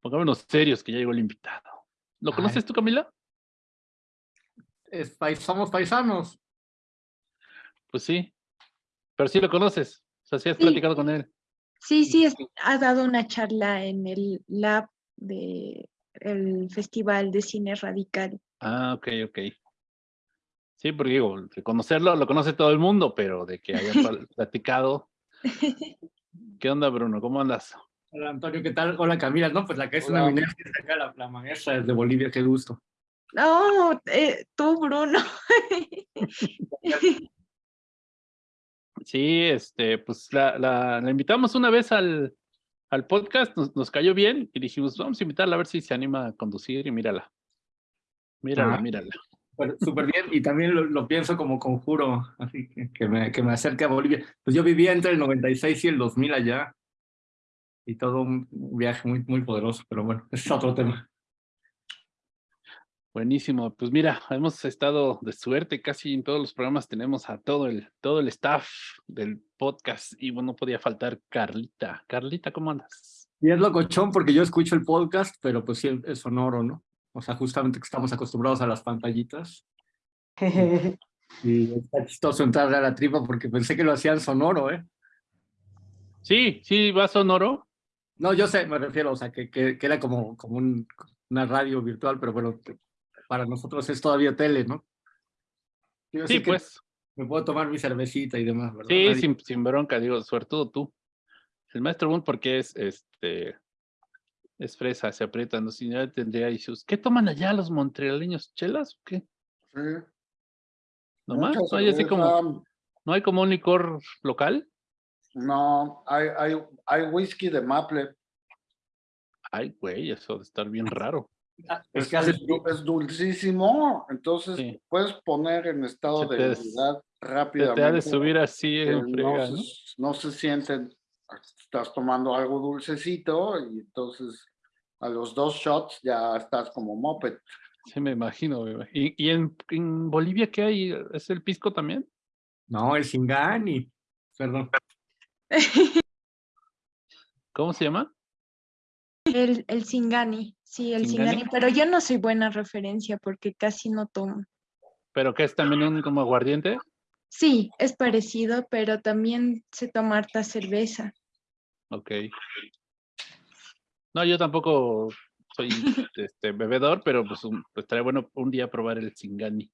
Pongámonos serios que ya llegó el invitado. ¿Lo conoces tú, Camila? Es, somos paisanos. Pues sí, pero sí lo conoces. O sea, sí has platicado con él. Sí, sí, ha dado una charla en el lab de el Festival de Cine Radical. Ah, ok, ok. Sí, porque digo, conocerlo lo conoce todo el mundo, pero de que haya platicado. ¿Qué onda, Bruno? ¿Cómo andas? Hola, Antonio, ¿qué tal? Hola, Camila. No, pues la que es una minería acá, la, la maestra de Bolivia, qué gusto. No, eh, tú, Bruno. sí, este, pues la, la, la, invitamos una vez al, al podcast, nos, nos, cayó bien y dijimos, vamos a invitarla a ver si se anima a conducir y mírala. Mírala, ah, mírala. Súper bien, y también lo, lo, pienso como conjuro, así que, que, me, que me acerque a Bolivia. Pues yo vivía entre el 96 y el 2000 allá, y todo un viaje muy, muy poderoso, pero bueno, ese es otro tema. Buenísimo, pues mira, hemos estado de suerte, casi en todos los programas tenemos a todo el, todo el staff del podcast y bueno, no podía faltar Carlita. Carlita, ¿cómo andas? Y es locochón porque yo escucho el podcast, pero pues sí es sonoro, ¿no? O sea, justamente que estamos acostumbrados a las pantallitas. y está chistoso entrar a la tripa porque pensé que lo hacían sonoro, ¿eh? Sí, sí, va sonoro. No, yo sé, me refiero, o sea, que, que, que era como, como un, una radio virtual, pero bueno, para nosotros es todavía tele, ¿no? sí, pues. Me puedo tomar mi cervecita y demás, ¿verdad? Sí, sin, sin, bronca, digo, sobre todo tú. El maestro Boone, porque es, este, es fresa, se aprieta, no si ya tendría issues. ¿Qué toman allá los montrealeños? ¿Chelas o qué? Sí. ¿No más? ¿No hay así como, ¿no hay como un licor local? No, hay, hay, hay whisky de maple. Ay, güey, eso de estar bien raro. Es, que es, dulcísimo, entonces puedes poner en estado de debilidad rápidamente. Te ha de subir así en frega, no, Se, no se sienten, estás tomando algo dulcecito y entonces a los dos shots ya estás como moped. Sí, me imagino. ¿Y, y en, en, Bolivia qué hay? ¿Es el pisco también? No, el Singani. Perdón. ¿Cómo se llama? El, el Singani. Sí, el Singani, pero yo no soy buena referencia porque casi no tomo. ¿Pero qué es también un como aguardiente? Sí, es parecido, pero también se toma harta cerveza. Ok. No, yo tampoco soy este, bebedor, pero pues, pues, estaría bueno un día probar el Singani.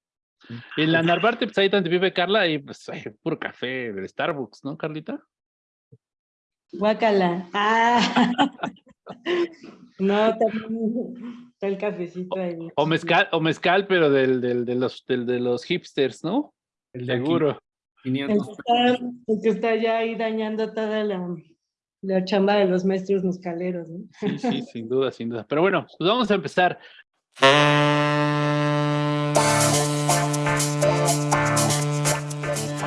Y en la Narvarte, pues ahí donde vive Carla, y pues hay puro café del Starbucks, ¿no, Carlita? Guácala. Ah. no, también está el cafecito ahí. O mezcal, o mezcal pero del, del, de, los, del, de los hipsters, ¿no? El Seguro. El que, está, el que está ya ahí dañando toda la, la chamba de los maestros mezcaleros, ¿no? Sí, sí, sin duda, sin duda. Pero bueno, pues vamos a empezar.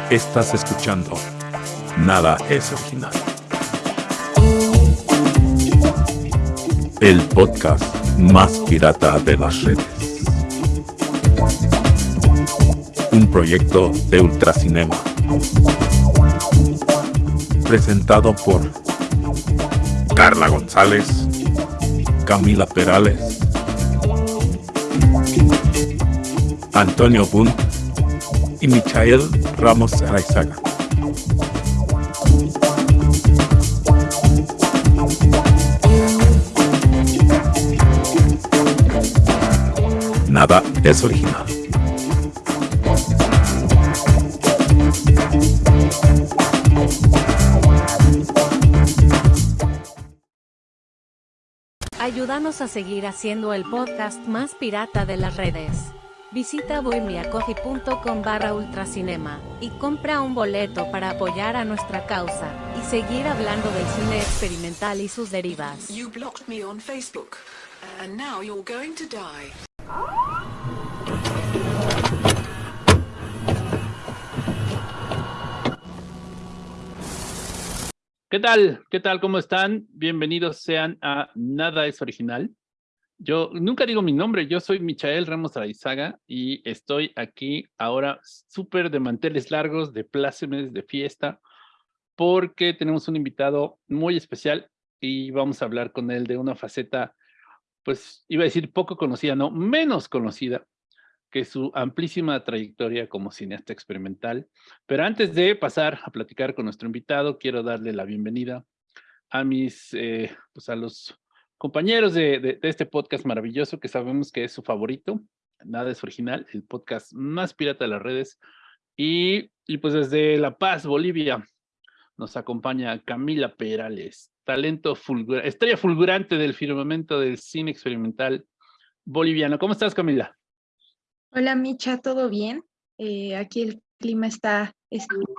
Estás escuchando Nada es original. El podcast más pirata de las redes. Un proyecto de Ultracinema. Presentado por Carla González, Camila Perales, Antonio Bunt y Michael Ramos Araizaga. Es original. Ayúdanos a seguir haciendo el podcast más pirata de las redes. Visita bohemiacoffee.com barra ultracinema y compra un boleto para apoyar a nuestra causa y seguir hablando del cine experimental y sus derivas. You blocked me on Facebook, and now you're going to die. ¿Qué tal? ¿Qué tal? ¿Cómo están? Bienvenidos sean a Nada es Original. Yo nunca digo mi nombre, yo soy Michael Ramos Araizaga y estoy aquí ahora súper de manteles largos, de plácemes, de fiesta, porque tenemos un invitado muy especial y vamos a hablar con él de una faceta pues iba a decir poco conocida, no, menos conocida que su amplísima trayectoria como cineasta experimental. Pero antes de pasar a platicar con nuestro invitado, quiero darle la bienvenida a mis, eh, pues a los compañeros de, este podcast maravilloso que sabemos que es su favorito, Nada es Original, el podcast más pirata de las redes. Y, y pues desde La Paz, Bolivia, nos acompaña Camila Perales, talento fulgurante, estrella fulgurante del firmamento del cine experimental boliviano. ¿Cómo estás, Camila? Hola, Micha, ¿todo bien? Eh, aquí el clima está,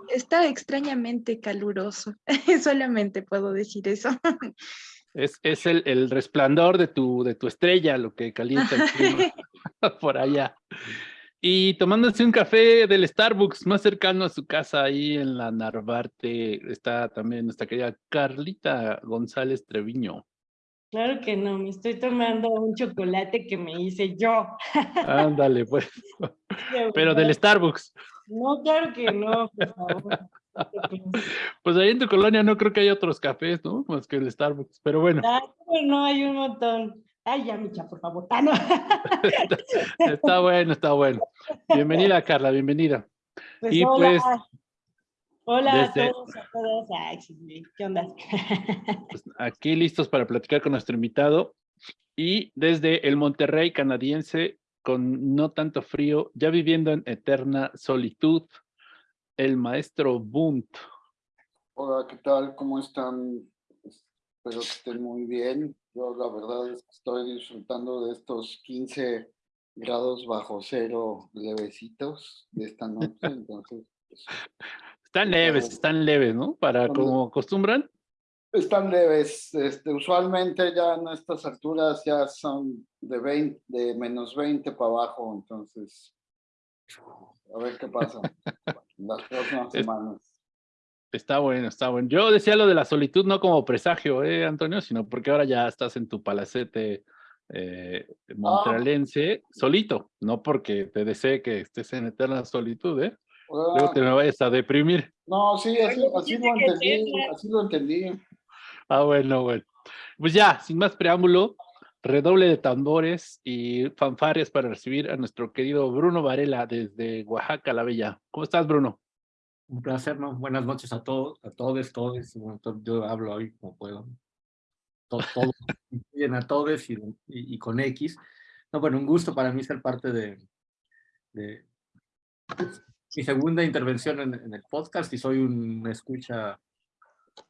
está, extrañamente caluroso. Solamente puedo decir eso. Es, es el, el, resplandor de tu, de tu estrella lo que calienta el clima por allá. Y tomándose un café del Starbucks más cercano a su casa ahí en la Narvarte está también nuestra querida Carlita González Treviño. Claro que no, me estoy tomando un chocolate que me hice yo. Ándale, pues. Pero del Starbucks. No, claro que no, por favor. Pues ahí en tu colonia no creo que haya otros cafés, ¿no? Más que el Starbucks, pero bueno. Ah, no, hay un montón. Ay, ya, Micha, por favor. Ah, no. está bueno, está bueno. Bienvenida, Carla, bienvenida. Pues y hola. pues Hola a todos, a todas. Ay, ¿Qué onda? Pues aquí listos para platicar con nuestro invitado. Y desde el Monterrey canadiense, con no tanto frío, ya viviendo en eterna solitud, el maestro Bunt. Hola, ¿qué tal? ¿Cómo están? Espero que estén muy bien. Yo la verdad es que estoy disfrutando de estos 15 grados bajo cero levecitos de esta noche, entonces... Pues, están leves, están leves, ¿no? Para como acostumbran. Están leves. Este, usualmente ya en estas alturas ya son de 20, de menos 20 para abajo, entonces a ver qué pasa las próximas semanas. Está bueno, está bueno. Yo decía lo de la solitud no como presagio, ¿eh, Antonio? Sino porque ahora ya estás en tu palacete eh, montrealense solito, no porque te desee que estés en eterna solitud, ¿eh? Luego te me vayas a deprimir. No, sí, así, así lo entendí, así lo entendí. Ah, bueno, bueno. Pues ya, sin más preámbulo, redoble de tambores y fanfarias para recibir a nuestro querido Bruno Varela desde Oaxaca, la Bella. ¿Cómo estás, Bruno? Un placer, ¿no? Buenas noches a todos, a todos, todos. Yo hablo hoy como puedo. Todos, todos a todos y, y, y, con X. No, bueno, un gusto para mí ser parte de, de mi segunda intervención en, el podcast y soy un escucha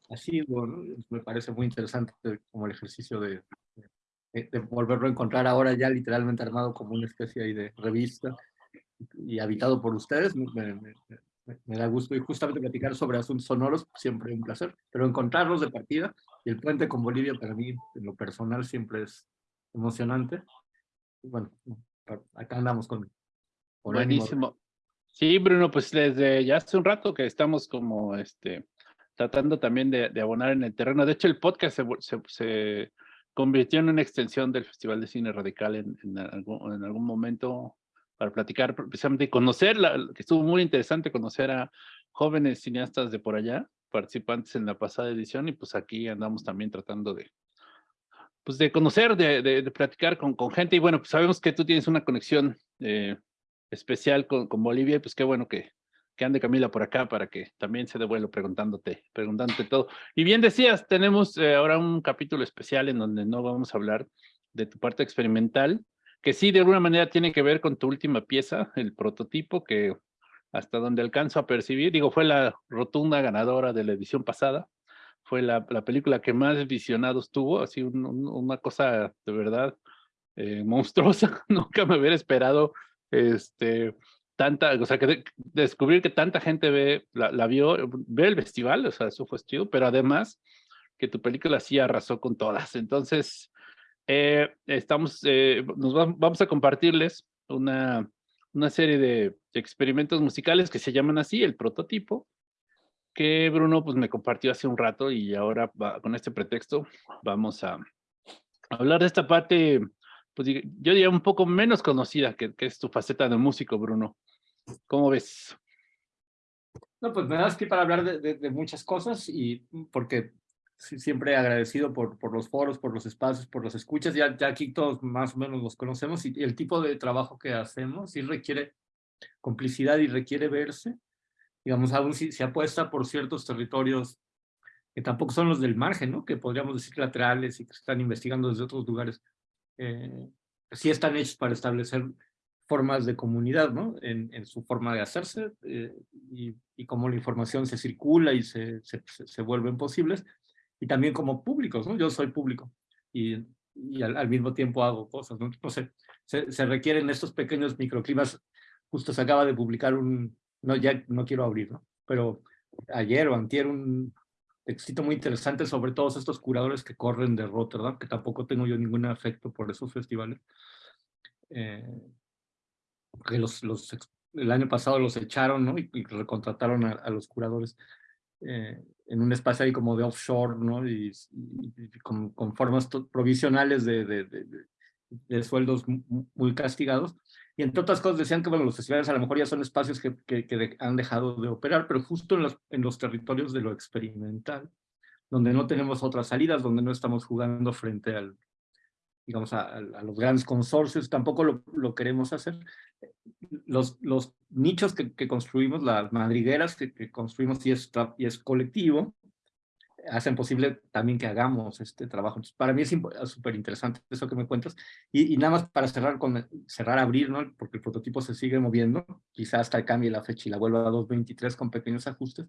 así, bueno, me parece muy interesante como el ejercicio de, de, volverlo a encontrar ahora ya literalmente armado como una especie de revista y habitado por ustedes, me, me, me, da gusto y justamente platicar sobre asuntos sonoros, siempre un placer, pero encontrarlos de partida y el puente con Bolivia para mí en lo personal siempre es emocionante. bueno, acá andamos con... Buenísimo. Sí, Bruno, pues desde ya hace un rato que estamos como este tratando también de, abonar en el terreno. De hecho, el podcast se, se, convirtió en una extensión del Festival de Cine Radical en, en, algún, en algún, momento para platicar precisamente y conocer, que estuvo muy interesante conocer a jóvenes cineastas de por allá, participantes en la pasada edición, y pues aquí andamos también tratando de, pues de conocer, de, de, platicar con, con, gente, y bueno, pues sabemos que tú tienes una conexión eh, especial con, con Bolivia, pues qué bueno que, que ande Camila por acá para que también se devuelva preguntándote, preguntándote todo. Y bien decías, tenemos eh, ahora un capítulo especial en donde no vamos a hablar de tu parte experimental, que sí de alguna manera tiene que ver con tu última pieza, el prototipo, que hasta donde alcanzo a percibir, digo, fue la rotunda ganadora de la edición pasada, fue la, la película que más visionados tuvo, así una cosa de verdad eh, monstruosa, nunca me hubiera esperado este, tanta, o sea, que descubrir que tanta gente ve, la, vio, ve el festival, o sea, eso fue chido, pero además que tu película sí arrasó con todas. Entonces, eh, estamos, eh, nos vamos a compartirles una, una serie de experimentos musicales que se llaman así, el prototipo, que Bruno pues me compartió hace un rato y ahora con este pretexto vamos a hablar de esta parte pues yo diría un poco menos conocida que, que, es tu faceta de músico, Bruno. ¿Cómo ves? No, pues me das que para hablar de, de, muchas cosas y porque siempre agradecido por, por los foros, por los espacios, por los escuchas. Ya, ya aquí todos más o menos los conocemos y el tipo de trabajo que hacemos sí requiere complicidad y requiere verse. Digamos, aún si se apuesta por ciertos territorios que tampoco son los del margen, ¿no? que podríamos decir laterales y que están investigando desde otros lugares, eh, sí están hechos para establecer formas de comunidad, ¿no? En, en su forma de hacerse eh, y, y, cómo la información se circula y se, se, se, vuelven posibles, y también como públicos, ¿no? Yo soy público y, y al, al, mismo tiempo hago cosas, ¿no? Sé, se, se, requieren estos pequeños microclimas. Justo se acaba de publicar un, no, ya no quiero abrir, ¿no? Pero ayer o antier un textito muy interesante sobre todos estos curadores que corren de Rotterdam, que tampoco tengo yo ningún afecto por esos festivales. Eh, que los, los, el año pasado los echaron ¿no? y, y recontrataron a, a, los curadores eh, en un espacio ahí como de offshore ¿no? y, y, y con, con, formas provisionales de, de, de, de, sueldos muy castigados. Y entre otras cosas decían que bueno, los festivales a lo mejor ya son espacios que, que, que han dejado de operar, pero justo en los, en los territorios de lo experimental, donde no tenemos otras salidas, donde no estamos jugando frente al, digamos, a, a, los grandes consorcios, tampoco lo, lo queremos hacer. Los, los nichos que, que, construimos, las madrigueras que, que construimos y es, y es colectivo, hacen posible también que hagamos este trabajo. Entonces, para mí es súper interesante eso que me cuentas. Y, y, nada más para cerrar, con cerrar, abrir, ¿no? porque el prototipo se sigue moviendo, quizás hasta cambie la fecha y la vuelva a 2.23 con pequeños ajustes.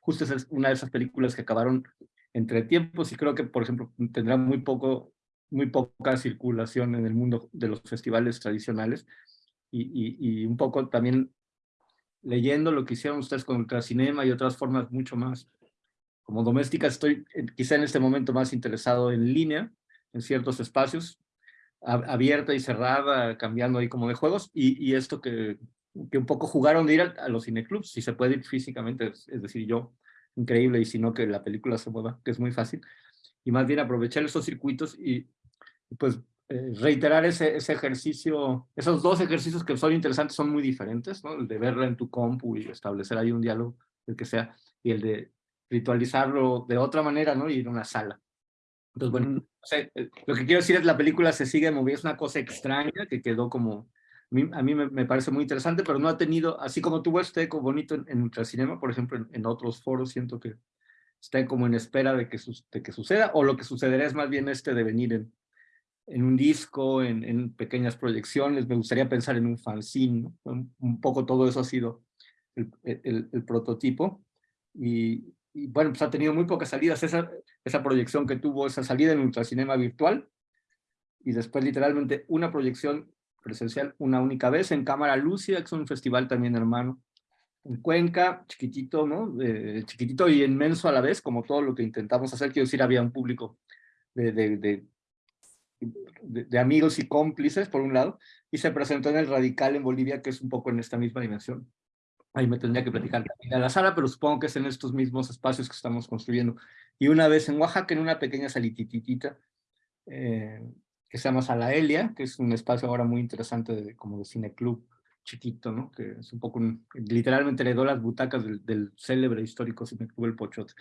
Justo es una de esas películas que acabaron entre tiempos y creo que, por ejemplo, tendrá muy, poco, muy poca circulación en el mundo de los festivales tradicionales, y, un poco también leyendo lo que hicieron ustedes con Ultracinema y otras formas mucho más como domésticas, estoy quizá en este momento más interesado en línea, en ciertos espacios, abierta y cerrada, cambiando ahí como de juegos, y, esto que, que un poco jugaron de ir a, los cineclubs, si se puede ir físicamente, es, es decir, yo, increíble, y si no que la película se mueva, que es muy fácil, y más bien aprovechar esos circuitos y pues eh, reiterar ese, ese ejercicio, esos dos ejercicios que son interesantes son muy diferentes, ¿no? El de verla en tu compu y establecer ahí un diálogo, el que sea, y el de ritualizarlo de otra manera, ¿no? Y ir a una sala. Entonces, bueno, no sé, eh, lo que quiero decir es la película se sigue moviendo, es una cosa extraña que quedó como, a mí, a mí me, me, parece muy interesante, pero no ha tenido, así como tuvo este eco bonito en, en Ultracinema, por ejemplo, en, en, otros foros, siento que está como en espera de que, de que suceda, o lo que sucederá es más bien este devenir en, en un disco, en, en, pequeñas proyecciones, me gustaría pensar en un fanzine, ¿no? un, un, poco todo eso ha sido el, el, el prototipo, y, y, bueno, pues ha tenido muy pocas salidas, esa, esa proyección que tuvo, esa salida en Ultracinema virtual, y después literalmente una proyección presencial una única vez en Cámara Lucia, que es un festival también hermano, en Cuenca, chiquitito, ¿no? Eh, chiquitito y inmenso a la vez, como todo lo que intentamos hacer, quiero decir, había un público de, de, de de, de, amigos y cómplices, por un lado, y se presentó en el Radical en Bolivia, que es un poco en esta misma dimensión. Ahí me tendría que platicar también a la sala, pero supongo que es en estos mismos espacios que estamos construyendo. Y una vez en Oaxaca, en una pequeña salititita, eh, que se llama Sala Elia, que es un espacio ahora muy interesante de, como de cineclub chiquito, ¿no? Que es un poco, un, literalmente heredó las butacas del, del célebre histórico cineclub El Pochot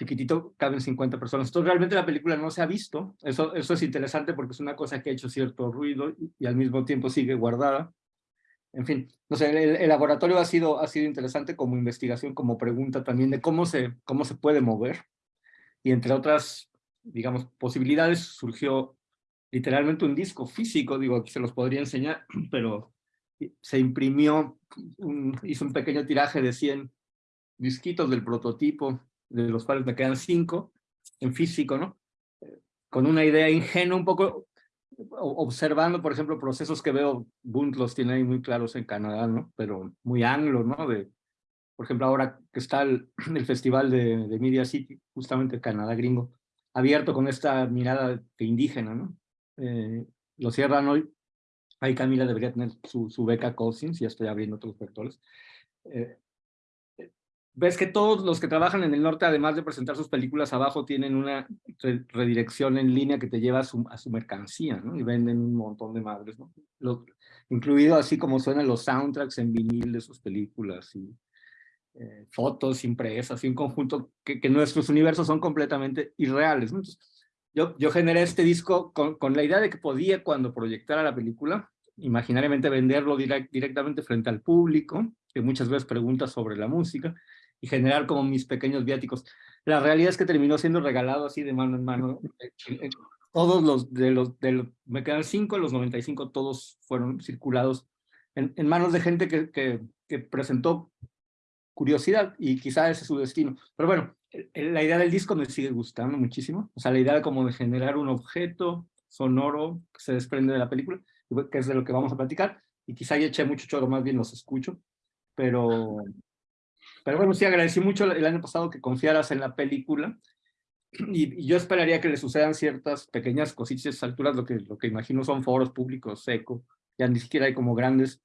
chiquitito, caben 50 personas. Entonces realmente la película no se ha visto, eso, eso es interesante porque es una cosa que ha hecho cierto ruido y, y al mismo tiempo sigue guardada. En fin, no sé, el, laboratorio ha sido, ha sido interesante como investigación, como pregunta también de cómo se, cómo se puede mover. Y entre otras, digamos, posibilidades surgió literalmente un disco físico, digo, aquí se los podría enseñar, pero se imprimió, un, hizo un pequeño tiraje de 100 disquitos del prototipo de los cuales me quedan cinco en físico, ¿no? Con una idea ingenua, un poco observando, por ejemplo, procesos que veo, Bunt los tiene ahí muy claros en Canadá, ¿no? Pero muy anglo, ¿no? De, por ejemplo, ahora que está el, festival de, de, Media City, justamente Canadá gringo, abierto con esta mirada de indígena, ¿no? Eh, lo cierran hoy. Ahí Camila debería tener su, su beca Cousins, ya estoy abriendo otros vectores. Eh, ves que todos los que trabajan en el norte, además de presentar sus películas abajo, tienen una re redirección en línea que te lleva a su, a su mercancía, ¿no? Y venden un montón de madres, ¿no? Lo, incluido así como suenan los soundtracks en vinil de sus películas y eh, fotos impresas y un conjunto que, que, nuestros universos son completamente irreales. Entonces, yo, yo generé este disco con, con, la idea de que podía cuando proyectara la película, imaginariamente venderlo direct, directamente frente al público, que muchas veces pregunta sobre la música, y generar como mis pequeños viáticos. La realidad es que terminó siendo regalado así de mano en mano. Todos los de los, de los me quedan cinco, los 95 todos fueron circulados en, en manos de gente que, que, que, presentó curiosidad y quizá ese es su destino. Pero bueno, la idea del disco me sigue gustando muchísimo. O sea, la idea como de generar un objeto sonoro que se desprende de la película, que es de lo que vamos a platicar. Y quizá ya eché mucho choro, más bien los escucho. Pero, pero bueno, sí, agradecí mucho el año pasado que confiaras en la película y, yo esperaría que le sucedan ciertas pequeñas cositas a esas alturas, lo que, lo que imagino son foros públicos seco, ya ni siquiera hay como grandes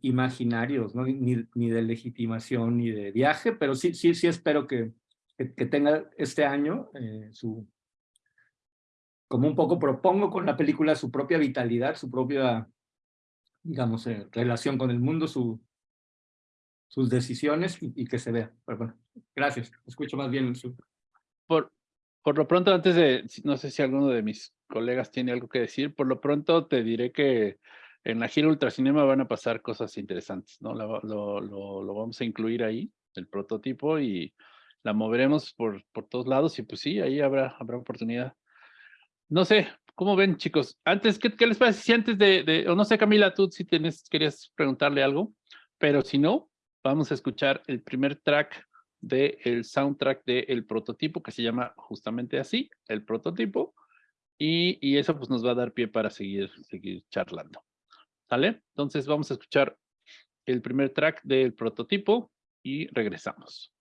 imaginarios, ¿no? ni, ni de legitimación ni de viaje, pero sí, sí, sí espero que, que, que tenga este año eh, su, como un poco propongo con la película su propia vitalidad, su propia, digamos, eh, relación con el mundo, su, sus decisiones y, y, que se vea. Pero bueno, gracias. Escucho más bien su... Por, por lo pronto, antes de, no sé si alguno de mis colegas tiene algo que decir, por lo pronto te diré que en la gira Ultracinema van a pasar cosas interesantes, ¿no? Lo, lo, lo, lo vamos a incluir ahí, el prototipo, y la moveremos por, por todos lados y pues sí, ahí habrá, habrá oportunidad. No sé, ¿cómo ven chicos? Antes, ¿qué, qué les parece si antes de, de, o no sé Camila, tú si tienes, querías preguntarle algo, pero si no, vamos a escuchar el primer track del el soundtrack del el prototipo, que se llama justamente así, el prototipo, y, eso pues nos va a dar pie para seguir, seguir charlando. Entonces vamos a escuchar el primer track del prototipo y regresamos.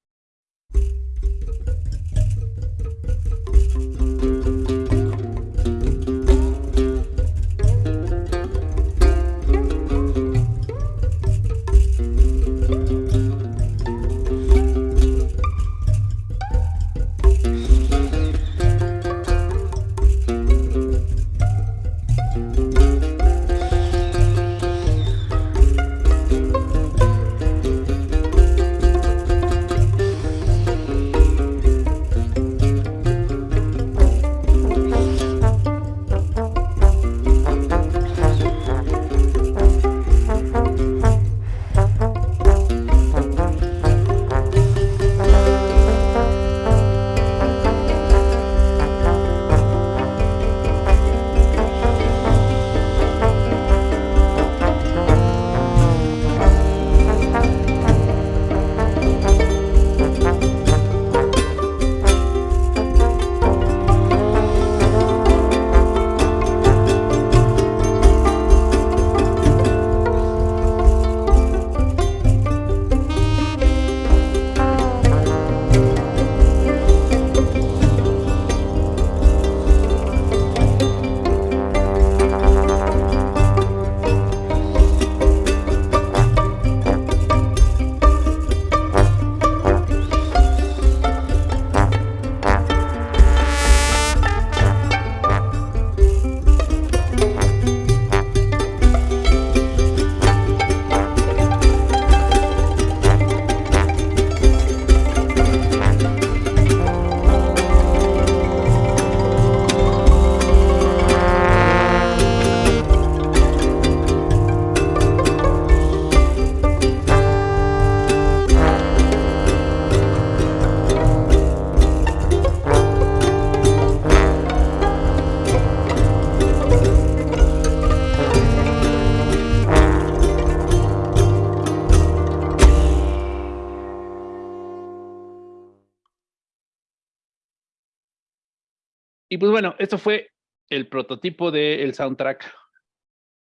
Pues bueno, esto fue el prototipo del soundtrack.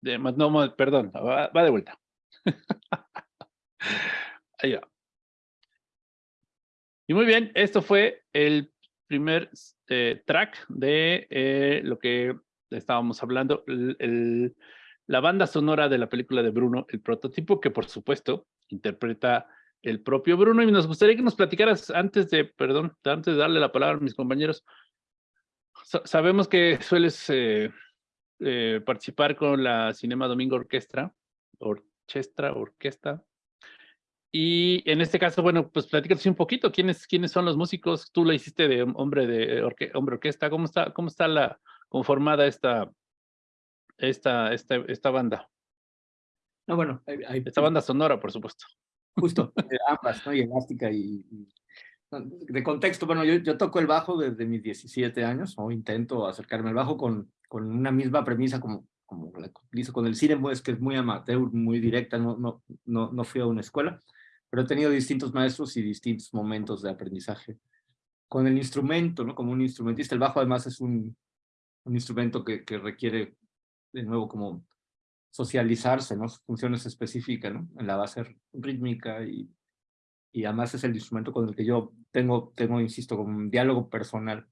De, no, perdón, va, va de vuelta. Ahí va. Y muy bien, esto fue el primer eh, track de eh, lo que estábamos hablando, la banda sonora de la película de Bruno, el prototipo, que por supuesto interpreta el propio Bruno. Y nos gustaría que nos platicaras antes de, perdón, antes de darle la palabra a mis compañeros, sabemos que sueles eh, eh, participar con la Cinema Domingo Orquestra, Orchestra, Orquesta. y en este caso, bueno, pues platícanos un poquito, ¿quiénes, quiénes son los músicos? Tú la hiciste de hombre de orque, hombre orquesta, ¿cómo está, cómo está la conformada esta, esta, esta, esta banda? No, bueno, hay, esta banda sonora, por supuesto. Justo, eh, ambas, ¿no? Y elástica y, de contexto, bueno, yo, yo toco el bajo desde mis 17 años, o intento acercarme al bajo con, con una misma premisa como, como la utilizo con el cine, es que es muy amateur, muy directa, no, no, no, no fui a una escuela pero he tenido distintos maestros y distintos momentos de aprendizaje. Con el instrumento, ¿no? Como un instrumentista, el bajo además es un, un instrumento que, que requiere, de nuevo, como socializarse, ¿no? Funciones específicas, ¿no? En la base rítmica y, y además es el instrumento con el que yo tengo, tengo, insisto, como un diálogo personal.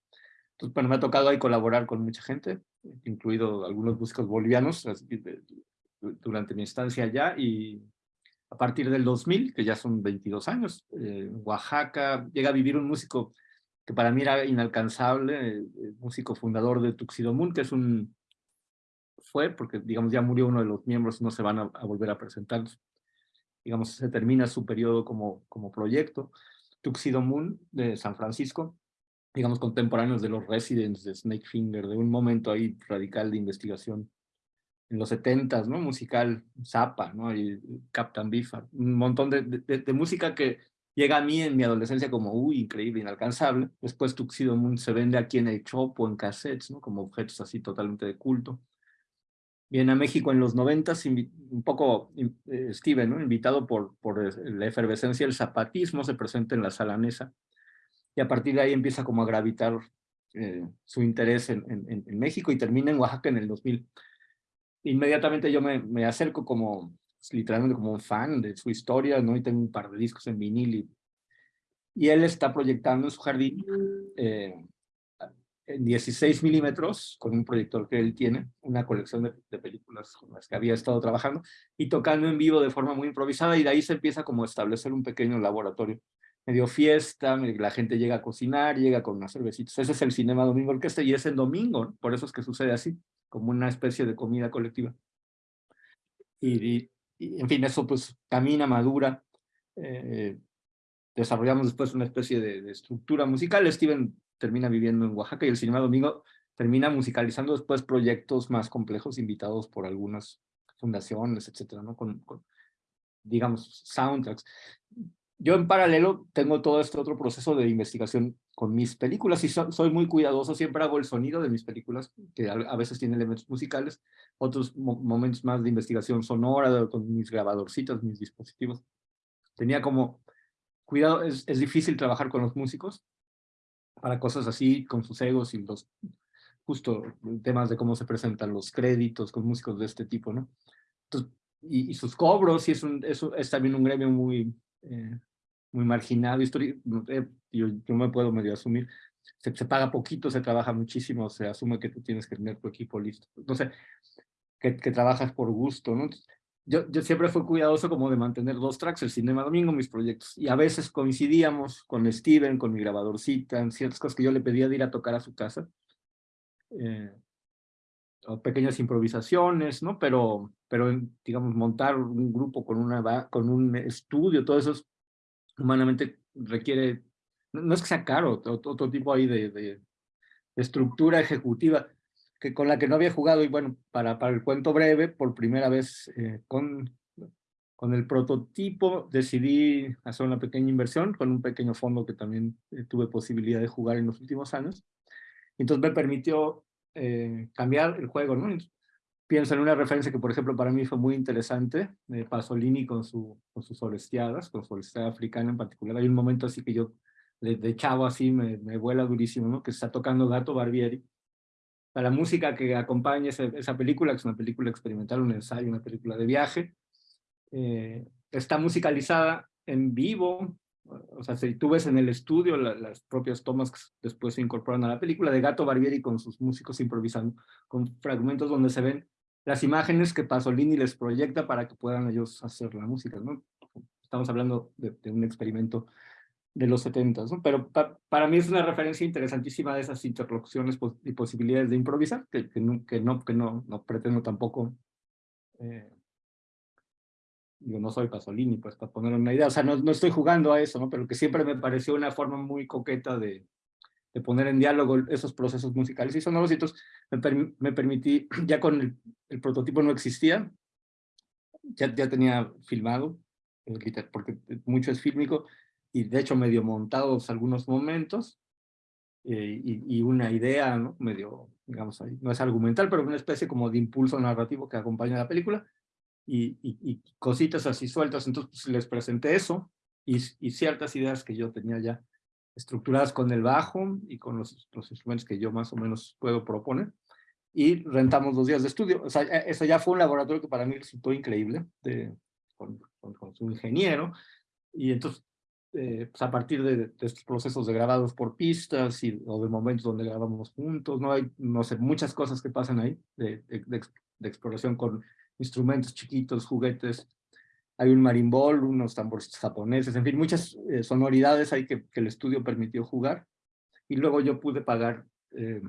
Entonces, bueno, me ha tocado ahí colaborar con mucha gente, incluido algunos músicos bolivianos durante mi estancia allá y a partir del 2000, que ya son 22 años, eh, en Oaxaca, llega a vivir un músico que para mí era inalcanzable, eh, músico fundador de Tuxedo que es un... fue, porque digamos ya murió uno de los miembros, no se van a, volver a presentar. Digamos, se termina su periodo como, como proyecto. Tuxedo Moon de San Francisco, digamos, contemporáneos de los Residents de Snake Finger, de un momento ahí radical de investigación en los setentas, ¿no? Musical, Zappa, ¿no? Y Captain Biffard, un montón de, de, música que llega a mí en mi adolescencia como, uy, increíble, inalcanzable. Después Tuxedo Moon se vende aquí en el Chopo, en cassettes, ¿no? Como objetos así totalmente de culto. Viene a México en los noventas, un poco eh, Steven, ¿no? Invitado por, la efervescencia del zapatismo, se presenta en la Salanesa. Y a partir de ahí empieza como a gravitar eh, su interés en, en, en México y termina en Oaxaca en el 2000 inmediatamente yo me, me acerco como, pues, literalmente como un fan de su historia, ¿no? Y tengo un par de discos en vinil y, y él está proyectando en su jardín eh, en 16 milímetros, con un proyector que él tiene, una colección de, de, películas con las que había estado trabajando, y tocando en vivo de forma muy improvisada, y de ahí se empieza como a establecer un pequeño laboratorio. Medio fiesta, la gente llega a cocinar, llega con unas cervecitas. Ese es el Cinema Domingo Orquesta, y es en domingo, por eso es que sucede así como una especie de comida colectiva. Y, en fin, eso pues camina, madura. Eh, desarrollamos después una especie de, estructura musical. Steven termina viviendo en Oaxaca y el Cinema Domingo termina musicalizando después proyectos más complejos invitados por algunas fundaciones, etcétera, ¿no? con digamos, soundtracks yo en paralelo tengo todo este otro proceso de investigación con mis películas y soy muy cuidadoso, siempre hago el sonido de mis películas, que a, veces tiene elementos musicales, otros momentos más de investigación sonora, con mis grabadorcitos, mis dispositivos. Tenía como cuidado, es, es difícil trabajar con los músicos para cosas así, con sus egos y los, justo temas de cómo se presentan los créditos con músicos de este tipo, ¿no? Entonces, y, sus cobros, y es, un, eso es también un gremio muy, eh, muy marginado, eh, yo, yo me puedo medio asumir, se, se, paga poquito, se trabaja muchísimo, se asume que tú tienes que tener tu equipo listo. Entonces, que, que trabajas por gusto, ¿no? Yo, yo siempre fui cuidadoso como de mantener dos tracks, el Cinema Domingo, mis proyectos, y a veces coincidíamos con Steven, con mi grabadorcita, en ciertas cosas que yo le pedía de ir a tocar a su casa, eh, o pequeñas improvisaciones, ¿no? Pero, pero digamos, montar un grupo con, una, con un estudio, todo eso es humanamente requiere, no, es que sea caro, otro, tipo ahí de, de, estructura ejecutiva que con la que no había jugado y bueno, para, para el cuento breve, por primera vez eh, con, con el prototipo decidí hacer una pequeña inversión con un pequeño fondo que también eh, tuve posibilidad de jugar en los últimos años. Entonces me permitió eh, cambiar el juego, ¿no? pienso en una referencia que, por ejemplo, para mí fue muy interesante, de Pasolini con, su, con sus solesteadas, con su solesteada africana en particular. Hay un momento así que yo, de, chavo así, me, me, vuela durísimo, ¿no? Que está tocando Gato Barbieri. La música que acompaña esa, película, que es una película experimental, un ensayo, una película de viaje, eh, está musicalizada en vivo, o sea, si tú ves en el estudio las propias tomas que después se incorporan a la película de Gato Barbieri con sus músicos improvisando, con fragmentos donde se ven las imágenes que Pasolini les proyecta para que puedan ellos hacer la música, ¿no? Estamos hablando de, un experimento de los 70, ¿no? Pero para mí es una referencia interesantísima de esas interlocuciones y posibilidades de improvisar, que, que, no, que, no, que no, no pretendo tampoco eh, yo no soy Pasolini, pues para poner una idea, o sea, no, no estoy jugando a eso, ¿no? Pero que siempre me pareció una forma muy coqueta de, de poner en diálogo esos procesos musicales y sonoros, y entonces me, me permití, ya con el, el, prototipo no existía, ya, ya tenía filmado, eh, porque mucho es fílmico, y de hecho medio montados algunos momentos, eh, y, y, una idea, ¿no? Medio, digamos, no es argumental, pero una especie como de impulso narrativo que acompaña la película, y, y, y cositas así sueltas, entonces pues, les presenté eso, y, y ciertas ideas que yo tenía ya estructuradas con el bajo y con los, los, instrumentos que yo más o menos puedo proponer. Y rentamos dos días de estudio. O sea, e, eso ya fue un laboratorio que para mí resultó increíble, de, con, con, con su ingeniero. Y entonces, eh, pues a partir de, de, estos procesos de grabados por pistas y, o de momentos donde grabamos juntos, no hay, no sé, muchas cosas que pasan ahí de, de, de exploración con instrumentos chiquitos, juguetes, hay un marimbol, unos tambores japoneses, en fin, muchas eh, sonoridades hay que, que, el estudio permitió jugar. Y luego yo pude pagar, eh,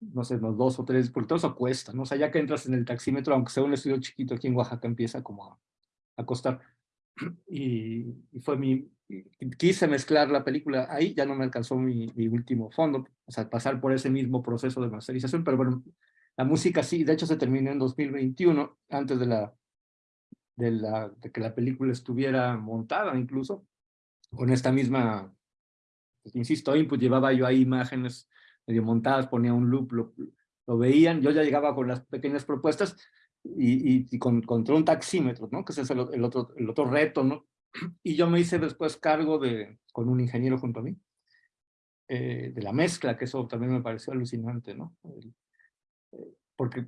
no sé, unos dos o tres, porque todo eso cuesta, ¿no? O sea, ya que entras en el taxímetro, aunque sea un estudio chiquito aquí en Oaxaca, empieza como a, a costar. Y, y, fue mi, quise mezclar la película ahí, ya no me alcanzó mi, mi último fondo, o sea, pasar por ese mismo proceso de masterización, pero bueno, la música sí, de hecho se terminó en 2021, antes de la de, la, de que la película estuviera montada incluso, con esta misma, pues, insisto, input, llevaba yo ahí imágenes medio montadas, ponía un loop, lo, lo veían, yo ya llegaba con las pequeñas propuestas y, y, y con, contra un taxímetro, ¿no? que ese es el, el, otro, el otro reto, ¿no? Y yo me hice después cargo de, con un ingeniero junto a mí, eh, de la mezcla, que eso también me pareció alucinante, ¿no? Eh, porque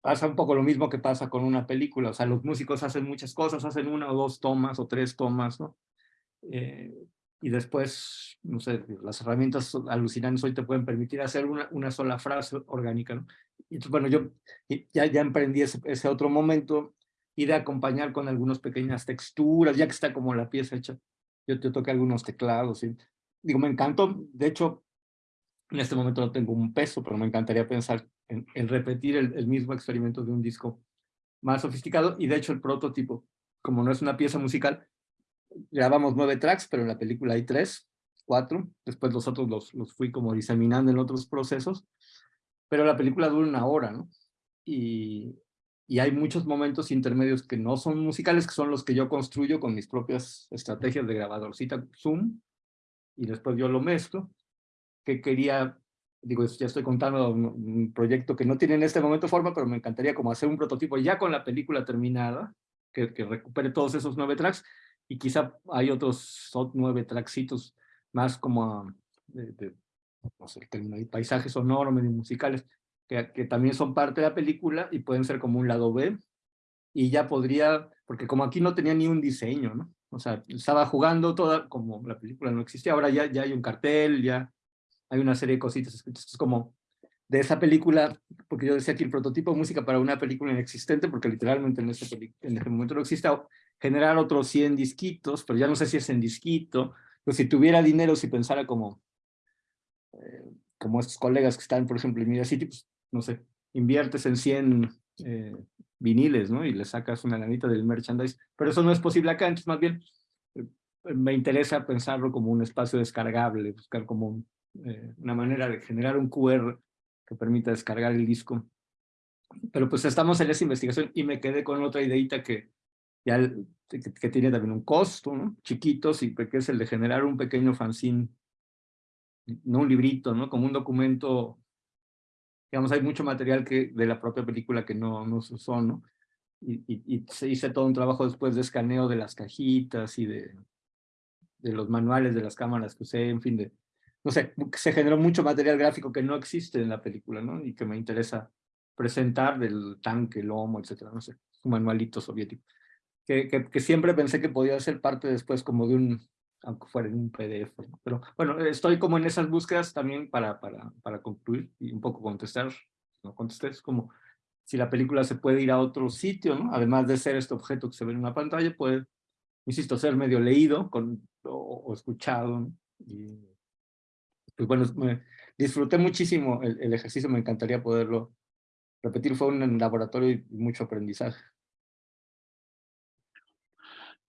pasa un poco lo mismo que pasa con una película, o sea, los músicos hacen muchas cosas, hacen una o dos tomas o tres tomas, ¿no? Eh, y después, no sé, las herramientas alucinantes hoy te pueden permitir hacer una, una sola frase orgánica, ¿no? Y bueno, yo ya, ya emprendí ese, otro momento, y de acompañar con algunas pequeñas texturas, ya que está como la pieza hecha, yo te toqué algunos teclados, y digo, me encantó, de hecho, en este momento no tengo un peso, pero me encantaría pensar en, en repetir el, el, mismo experimento de un disco más sofisticado. Y de hecho el prototipo, como no es una pieza musical, grabamos nueve tracks, pero en la película hay tres, cuatro. Después los otros los, los fui como diseminando en otros procesos. Pero la película dura una hora, ¿no? Y, y hay muchos momentos intermedios que no son musicales, que son los que yo construyo con mis propias estrategias de grabadorcita Zoom, y después yo lo mezclo que quería, digo, ya estoy contando un proyecto que no tiene en este momento forma, pero me encantaría como hacer un prototipo ya con la película terminada, que, que recupere todos esos nueve tracks, y quizá hay otros nueve tracksitos más como de, de no sé, el paisajes sonoros, medio musicales, que, que también son parte de la película y pueden ser como un lado B, y ya podría, porque como aquí no tenía ni un diseño, ¿no? O sea, estaba jugando toda, como la película no existía, ahora ya, ya hay un cartel, ya hay una serie de cositas escritas, es como de esa película, porque yo decía que el prototipo de música para una película inexistente, porque literalmente en ese, en ese momento no existe, generar otros 100 disquitos, pero ya no sé si es en disquito, pero si tuviera dinero, si pensara como, eh, como estos colegas que están, por ejemplo, en Media City, pues, no sé, inviertes en 100 eh, viniles, ¿no? Y le sacas una lanita del merchandise, pero eso no es posible acá, entonces más bien eh, me interesa pensarlo como un espacio descargable, buscar como un, eh, una manera de generar un QR que permita descargar el disco. Pero pues estamos en esa investigación y me quedé con otra ideita que ya que, que tiene también un costo, ¿no? Chiquito, sí, que es el de generar un pequeño fanzine, no un librito, ¿no? Como un documento, digamos, hay mucho material que de la propia película que no, no se usó, ¿no? Y, y, y, se hizo todo un trabajo después de escaneo de las cajitas y de, de los manuales de las cámaras que usé, en fin, de, no sé, se generó mucho material gráfico que no existe en la película, ¿no? Y que me interesa presentar del tanque, lomo, etcétera, no sé, un manualito soviético. Que, que, que, siempre pensé que podía ser parte después como de un, aunque fuera en un PDF, ¿no? Pero bueno, estoy como en esas búsquedas también para, para, para concluir y un poco contestar, no contesté, es como si la película se puede ir a otro sitio, ¿no? Además de ser este objeto que se ve en una pantalla, puede, insisto, ser medio leído con, o, escuchado. Y, pues bueno, me disfruté muchísimo el, ejercicio, me encantaría poderlo repetir, fue un laboratorio y mucho aprendizaje.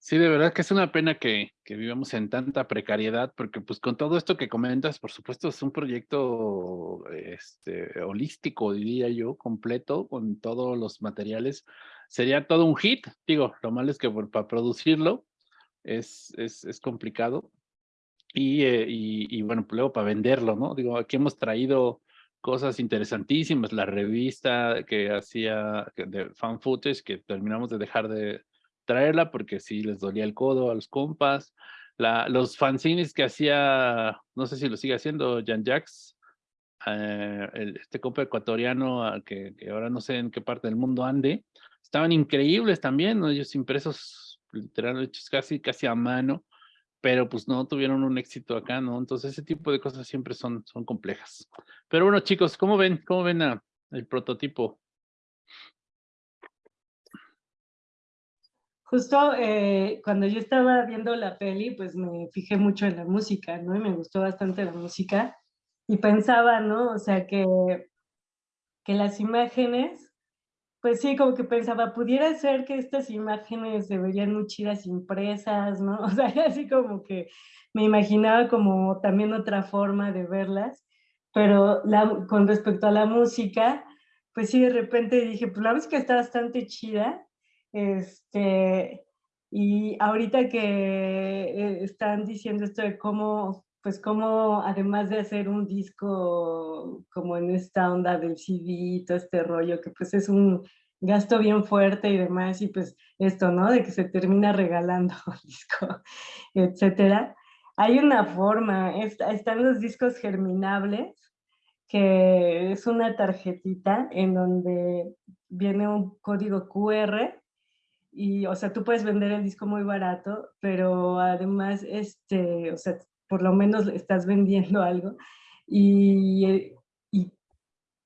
Sí, de verdad que es una pena que, que vivamos en tanta precariedad, porque pues con todo esto que comentas, por supuesto es un proyecto este, holístico, diría yo, completo, con todos los materiales. Sería todo un hit, digo, lo malo es que por- para producirlo es, es, es complicado. Y, eh, y, y bueno, pues luego para venderlo, ¿no? Digo, aquí hemos traído cosas interesantísimas, la revista que hacía de fan footage, que terminamos de dejar de traerla porque sí les dolía el codo a los compas, los fanzines que hacía, no sé si lo sigue haciendo, Jan Jax, eh, este compa ecuatoriano ah, que, ahora no sé en qué parte del mundo ande, estaban increíbles también, ¿no? ellos impresos literal hechos casi, casi a mano, pero pues no tuvieron un éxito acá, ¿no? Entonces ese tipo de cosas siempre son, son complejas. Pero bueno, chicos, ¿cómo ven? ¿Cómo ven el prototipo? Justo eh, cuando yo estaba viendo la peli, pues me fijé mucho en la música, ¿no? Y me gustó bastante la música. Y pensaba, ¿no? O sea, que, que las imágenes, pues sí, como que pensaba, pudiera ser que estas imágenes se verían muy chidas impresas, ¿no? O sea, así como que me imaginaba como también otra forma de verlas. Pero la, con respecto a la música, pues sí, de repente dije, pues la música está bastante chida. Este, y ahorita que eh, están diciendo esto de cómo, pues cómo además de hacer un disco como en esta onda del CD y todo este rollo, que pues es un gasto bien fuerte y demás, y pues esto, ¿no? De que se termina regalando el disco, etcétera. Hay una forma, está- están los discos germinables, que es una tarjetita en donde viene un código QR y, o sea, tú puedes vender el disco muy barato, pero además, este, o sea, por lo menos estás vendiendo algo. Y, eh, y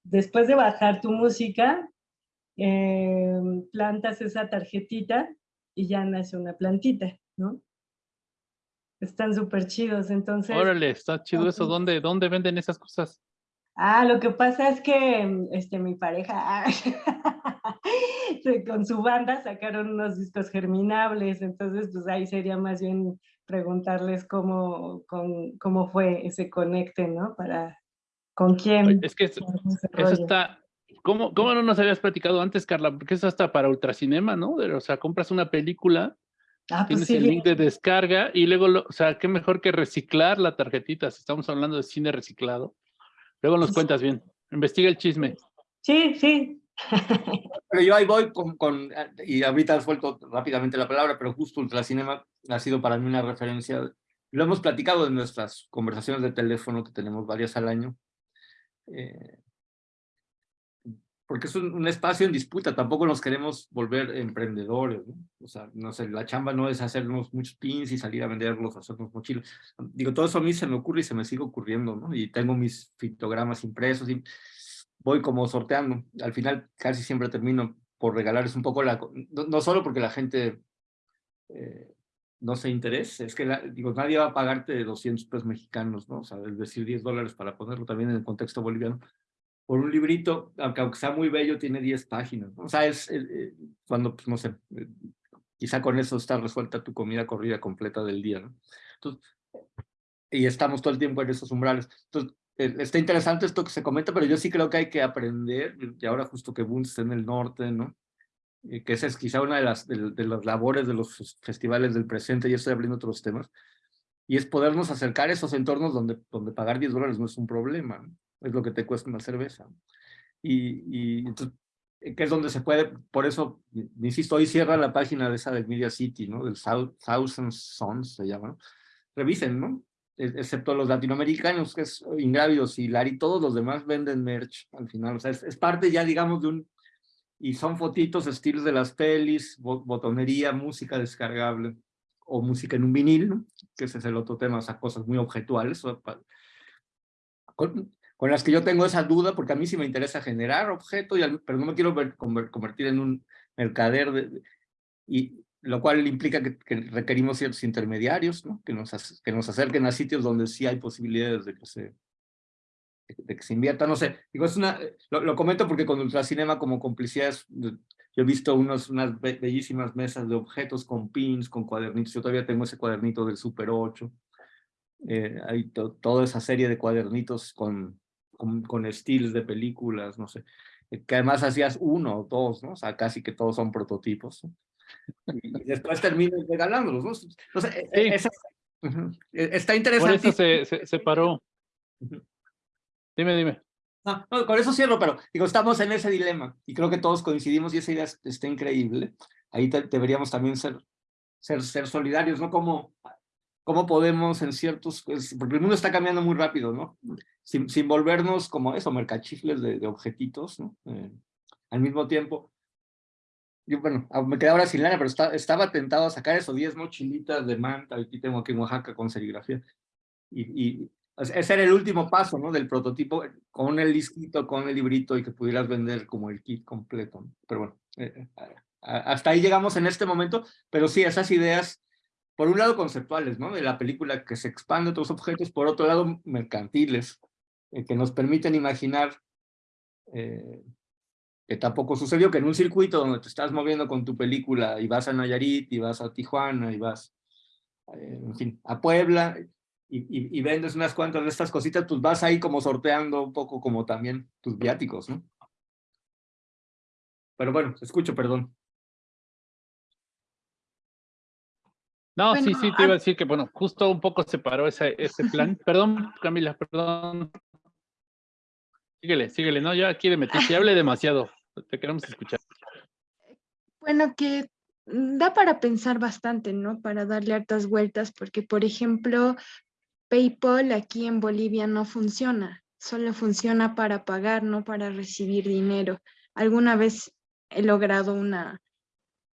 después de bajar tu música, eh, plantas esa tarjetita y ya nace una plantita, ¿no? Están súper chidos, entonces... Órale, está chido eso. ¿Dónde, ¿Dónde venden esas cosas? Ah, lo que pasa es que este, mi pareja ah, con su banda sacaron unos discos germinables, entonces pues ahí sería más bien preguntarles cómo, con- cómo fue ese conecte, ¿no? Para, ¿con quién? Es que eso está... ¿Cómo, ¿Cómo no nos habías platicado antes, Carla? Porque eso hasta para ultracinema, ¿no? De- O sea, compras una película, Ah, pues tienes sí, el link de descarga y luego, lo- o sea, qué mejor que reciclar la tarjetita, si estamos hablando de cine reciclado. Luego nos cuentas bien. Investiga el chisme. sí, sí. Pero yo ahí voy con, con, y ahorita has vuelto rápidamente la palabra, pero justo Ultracinema ha sido para mí una referencia. Lo hemos platicado en nuestras conversaciones de teléfono, que tenemos varias al año. eh, porque es un, un espacio en disputa, tampoco nos queremos volver emprendedores, ¿no? O sea, no sé, la chamba no es hacernos muchos pins y salir a venderlos, hacernos mochilas. Digo, todo eso a mí se me ocurre y se me sigue ocurriendo, ¿no? Y tengo mis fitogramas impresos y voy como sorteando. Al final casi siempre termino por regalarles un poco la... No, no solo porque la gente eh, no se interese, es que la- digo, nadie va a pagarte 200 pesos mexicanos, ¿no? O sea, es decir, 10 dólares para ponerlo también en el contexto boliviano. Por un librito, aunque, sea muy bello, tiene 10 páginas. O sea, es eh, eh, cuando, pues no sé, eh, quizá con eso está resuelta tu comida corrida completa del día, ¿no? Y estamos todo el tiempo en esos umbrales. Entonces, está interesante esto que se comenta, pero yo sí creo que hay que aprender, y ahora justo que Boone está en el norte, ¿no? Que esa es quizá una de las, de, las labores de los fes- festivales del presente, y estoy abriendo otros temas, y es podernos acercar a esos entornos donde, donde pagar 10 dólares no es un problema. Es lo que te cuesta una cerveza. Y, y entonces, eh, que es donde se puede, por eso, insisto, hoy cierra la página de esa del Media City, ¿no? Del Thou- Thousand Sons se llama, ¿no? Revisen, ¿no? Excepto los latinoamericanos, que es Ingrávidos y Lari, todos los demás venden merch al final, o sea, es, es parte ya, digamos, de un, y son fotitos, estilos de las pelis, bo- botonería, música descargable, o música en un vinil, ¿no? Que ese es el otro tema, o sea, cosas muy objetuales, con, con las que yo tengo esa duda, porque a mí sí me interesa generar objeto, y al- pero no me quiero ver- conver- convertir en un mercader, de, y lo cual implica que, que requerimos ciertos intermediarios, ¿no? que, nos, que nos acerquen a sitios donde sí hay posibilidades de que se, de, que se invierta, no sé, digo, es una, lo, lo comento porque con Ultracinema como complicidad es, de- Yo he visto unos, unas bellísimas mesas de objetos con pins, con cuadernitos. Yo todavía tengo ese cuadernito del Super 8. Eh, hay toda esa serie de cuadernitos con, con, con estilos de películas, no sé. Eh, que además hacías uno o dos, ¿no? O sea, casi que todos son prototipos. Y después terminas regalándolos, ¿no? Entonces, e, e, e, está interesante. Por eso se, se, paró. Dime, dime. No, no, con eso cierro, pero digo, estamos en ese dilema y creo que todos coincidimos y esa idea está increíble. Ahí deberíamos también ser, ser, ser solidarios, ¿no? Como cómo podemos en ciertos, pues, porque el mundo está cambiando muy rápido, ¿no? Sin, sin volvernos como eso, mercachifles de, de objetitos, ¿no? Eh, al mismo tiempo, yo, bueno, ah, me quedé ahora sin lana, pero estaba tentado a sacar esos 10 mochilitas de manta, aquí tengo aquí en Oaxaca con serigrafía, y, y ese era el último paso, ¿no? Del prototipo, con el disquito, con el librito, y que pudieras vender como el kit completo, ¿no? Pero bueno, eh, eh, hasta ahí llegamos en este momento, pero sí, esas ideas por un lado conceptuales, ¿no? De la película que se expande a otros objetos, por otro lado mercantiles, eh, que nos permiten imaginar eh, que tampoco sucedió, que en un circuito donde te estás moviendo con tu película y vas a Nayarit, y vas a Tijuana, y vas, eh, en fin, a Puebla, y, y, vendes unas cuantas de estas cositas, pues vas ahí como sorteando un poco como también tus viáticos, ¿no? Pero bueno, escucho, perdón. No, sí, sí, te iba a decir que, bueno, justo un poco se paró ese, ese plan. perdón, Camila, perdón. Síguele, síguele, no, ya quiere meterse, hable demasiado, te queremos escuchar. Bueno, que da para pensar bastante, ¿no? Para darle hartas vueltas, porque, por ejemplo, PayPal aquí en Bolivia no funciona, solo funciona para pagar, no para recibir dinero. Alguna vez he logrado una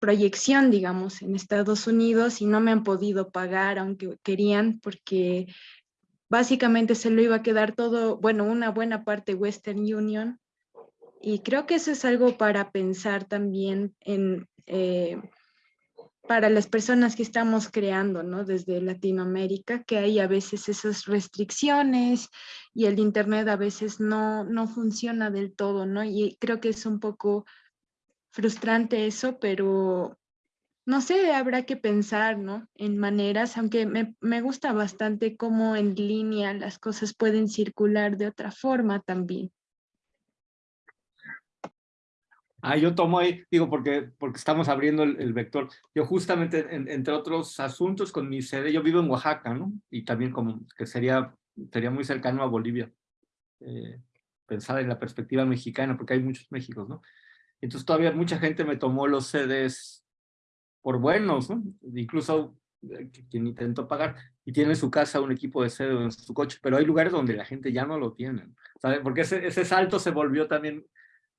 proyección, digamos, en Estados Unidos y no me han podido pagar aunque querían porque básicamente se lo iba a quedar todo, bueno, una buena parte Western Union y creo que eso es algo para pensar también en, eh, para las personas que estamos creando, ¿no? Desde Latinoamérica, que hay a veces esas restricciones y el Internet a veces no, no funciona del todo, ¿no? Y creo que es un poco frustrante eso, pero no sé, habrá que pensar, ¿no? En maneras, aunque me, me, gusta bastante cómo en línea las cosas pueden circular de otra forma también. Ah, yo tomo ahí, digo, porque, porque estamos abriendo el, vector. Yo justamente, entre otros asuntos, con mi sede, yo vivo en Oaxaca, ¿no? Y también como que sería, sería muy cercano a Bolivia. Eh, pensar en la perspectiva mexicana, porque hay muchos Méxicos, ¿no? Entonces todavía mucha gente me tomó los CDs por buenos, ¿no? Incluso eh, quien intentó pagar y tiene en su casa un equipo de CD en su coche, pero hay lugares donde la gente ya no lo tiene, ¿sabe? Porque ese, ese salto se volvió también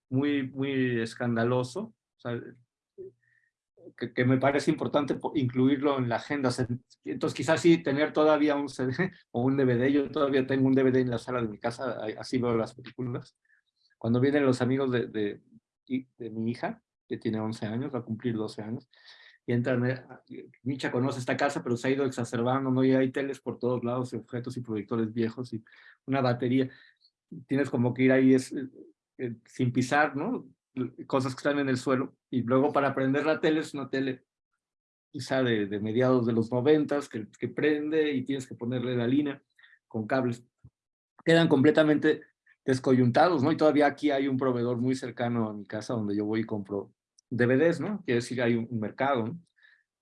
muy, muy escandaloso, que, que, me parece importante incluirlo en la agenda. Entonces quizás sí tener todavía un CD o un DVD, yo todavía tengo un DVD en la sala de mi casa, así veo las películas. Cuando vienen los amigos de, de, de mi hija, que tiene 11 años, va a cumplir 12 años, y entra, Micha conoce esta casa, pero se ha ido exacerbando, ¿no? Y hay teles por todos lados, objetos y proyectores viejos y una batería. Tienes como que ir ahí eh, eh, sin pisar, ¿no? Cosas que están en el suelo. Y luego para prender la tele es una tele quizá de, de mediados de los noventas que, que prende y tienes que ponerle la línea con cables. Quedan completamente descoyuntados, ¿no? Y todavía aquí hay un proveedor muy cercano a mi casa donde yo voy y compro DVDs, ¿no? Quiere decir, hay un, mercado.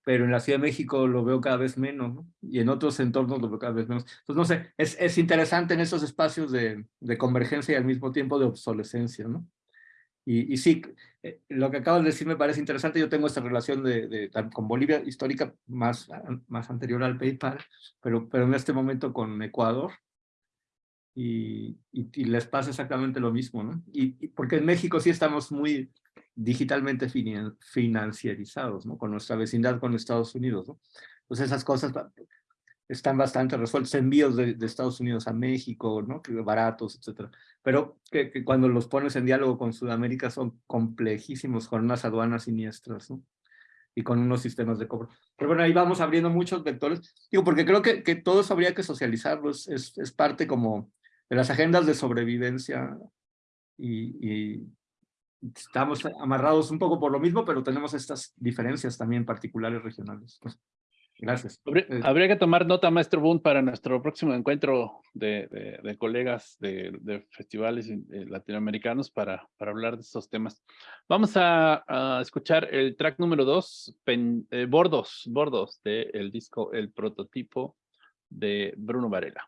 Pero en la Ciudad de México lo veo cada vez menos, ¿no? Y en otros entornos lo veo cada vez menos. Entonces, no sé, es, es interesante en esos espacios de, de convergencia y al mismo tiempo de obsolescencia, ¿no? Y, y, sí, eh, lo que acabas de decir me parece interesante. Yo tengo esta relación de, de, con Bolivia histórica más, más anterior al PayPal, pero, pero en este momento con Ecuador, y, y, les pasa exactamente lo mismo, ¿no? Y, porque en México sí estamos muy digitalmente financiarizados, ¿no? Con nuestra vecindad con Estados Unidos, ¿no? Pues esas cosas están bastante resueltas, envíos de, de Estados Unidos a México, ¿no? Baratos, etcétera. Pero que, que, cuando los pones en diálogo con Sudamérica son complejísimos, con unas aduanas siniestras, ¿no? y con unos sistemas de cobro. Pero bueno, ahí vamos abriendo muchos vectores. Digo, porque creo que, que todo eso habría que socializarlo, es, es parte como de las agendas de sobrevivencia y, estamos amarrados un poco por lo mismo, pero tenemos estas diferencias también particulares regionales. Pues, gracias. Habría, Eh, habría que tomar nota, maestro Boone, para nuestro próximo encuentro de, de- de colegas de, de festivales eh, latinoamericanos para, para hablar de estos temas. Vamos a, a escuchar el track número dos, Pen- eh, Bordos, Bordos, del disco El Prototipo de Bruno Varela.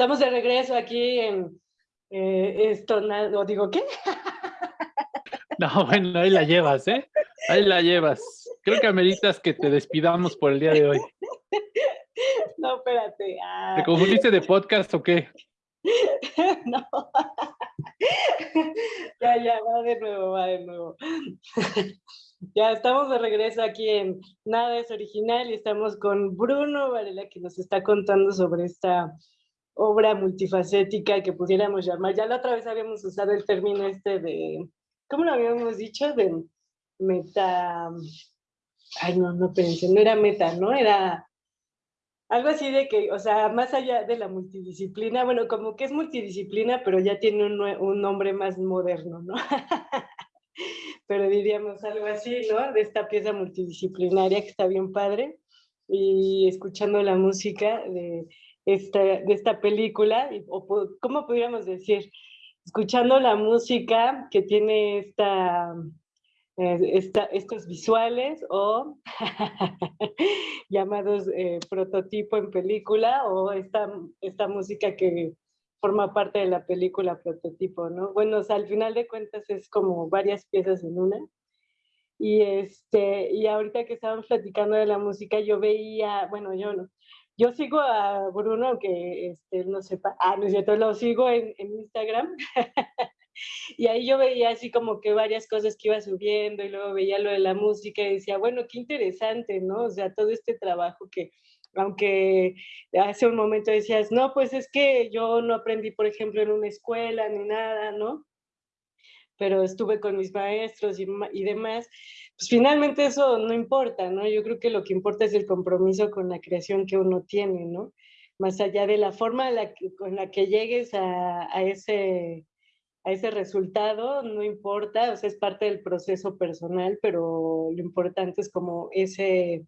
Estamos de regreso aquí en eh, esto, no digo, ¿qué? No, bueno, ahí la llevas, ¿eh? Ahí la llevas. Creo que ameritas que te despidamos por el día de hoy. No, espérate. ah. ¿Te confundiste de podcast o qué? no. ya, ya, va de nuevo, va de nuevo. ya estamos de regreso aquí en Nada es Original y estamos con Bruno Varela que nos está contando sobre esta obra multifacética que pudiéramos llamar. Ya la otra vez habíamos usado el término este de, ¿cómo lo habíamos dicho? De meta... Ay, no, no pensé, no era meta, ¿no? Era algo así de que, o sea, más allá de la multidisciplina, bueno, como que es multidisciplina, pero ya tiene un, un nombre más moderno, ¿no? pero diríamos algo así, ¿no? De esta pieza multidisciplinaria que está bien padre. Y escuchando la música de esta, de esta película, o ¿cómo podríamos decir? Escuchando la música que tiene esta, eh, esta- estos visuales o llamados eh, prototipo en película o esta, esta música que forma parte de la película prototipo, ¿no? Bueno, al final de cuentas es como varias piezas en una. Y, este, y ahorita que estábamos platicando de la música, yo veía, bueno, yo no, yo sigo a Bruno, aunque este, no sepa, ah, no es cierto, lo sigo en, en Instagram. y ahí yo veía así como que varias cosas que iba subiendo y luego veía lo de la música y decía, bueno, qué interesante, ¿no? O sea, todo este trabajo que, aunque hace un momento decías, no, pues es que yo no aprendí, por ejemplo, en una escuela ni nada, ¿no? Pero estuve con mis maestros y, ma- y demás, pues finalmente eso no importa, ¿no? Yo creo que lo que importa es el compromiso con la creación que uno tiene, ¿no? Más allá de la forma con la que llegues a, a ese, a ese resultado, no importa, o sea, es parte del proceso personal, pero lo importante es como ese,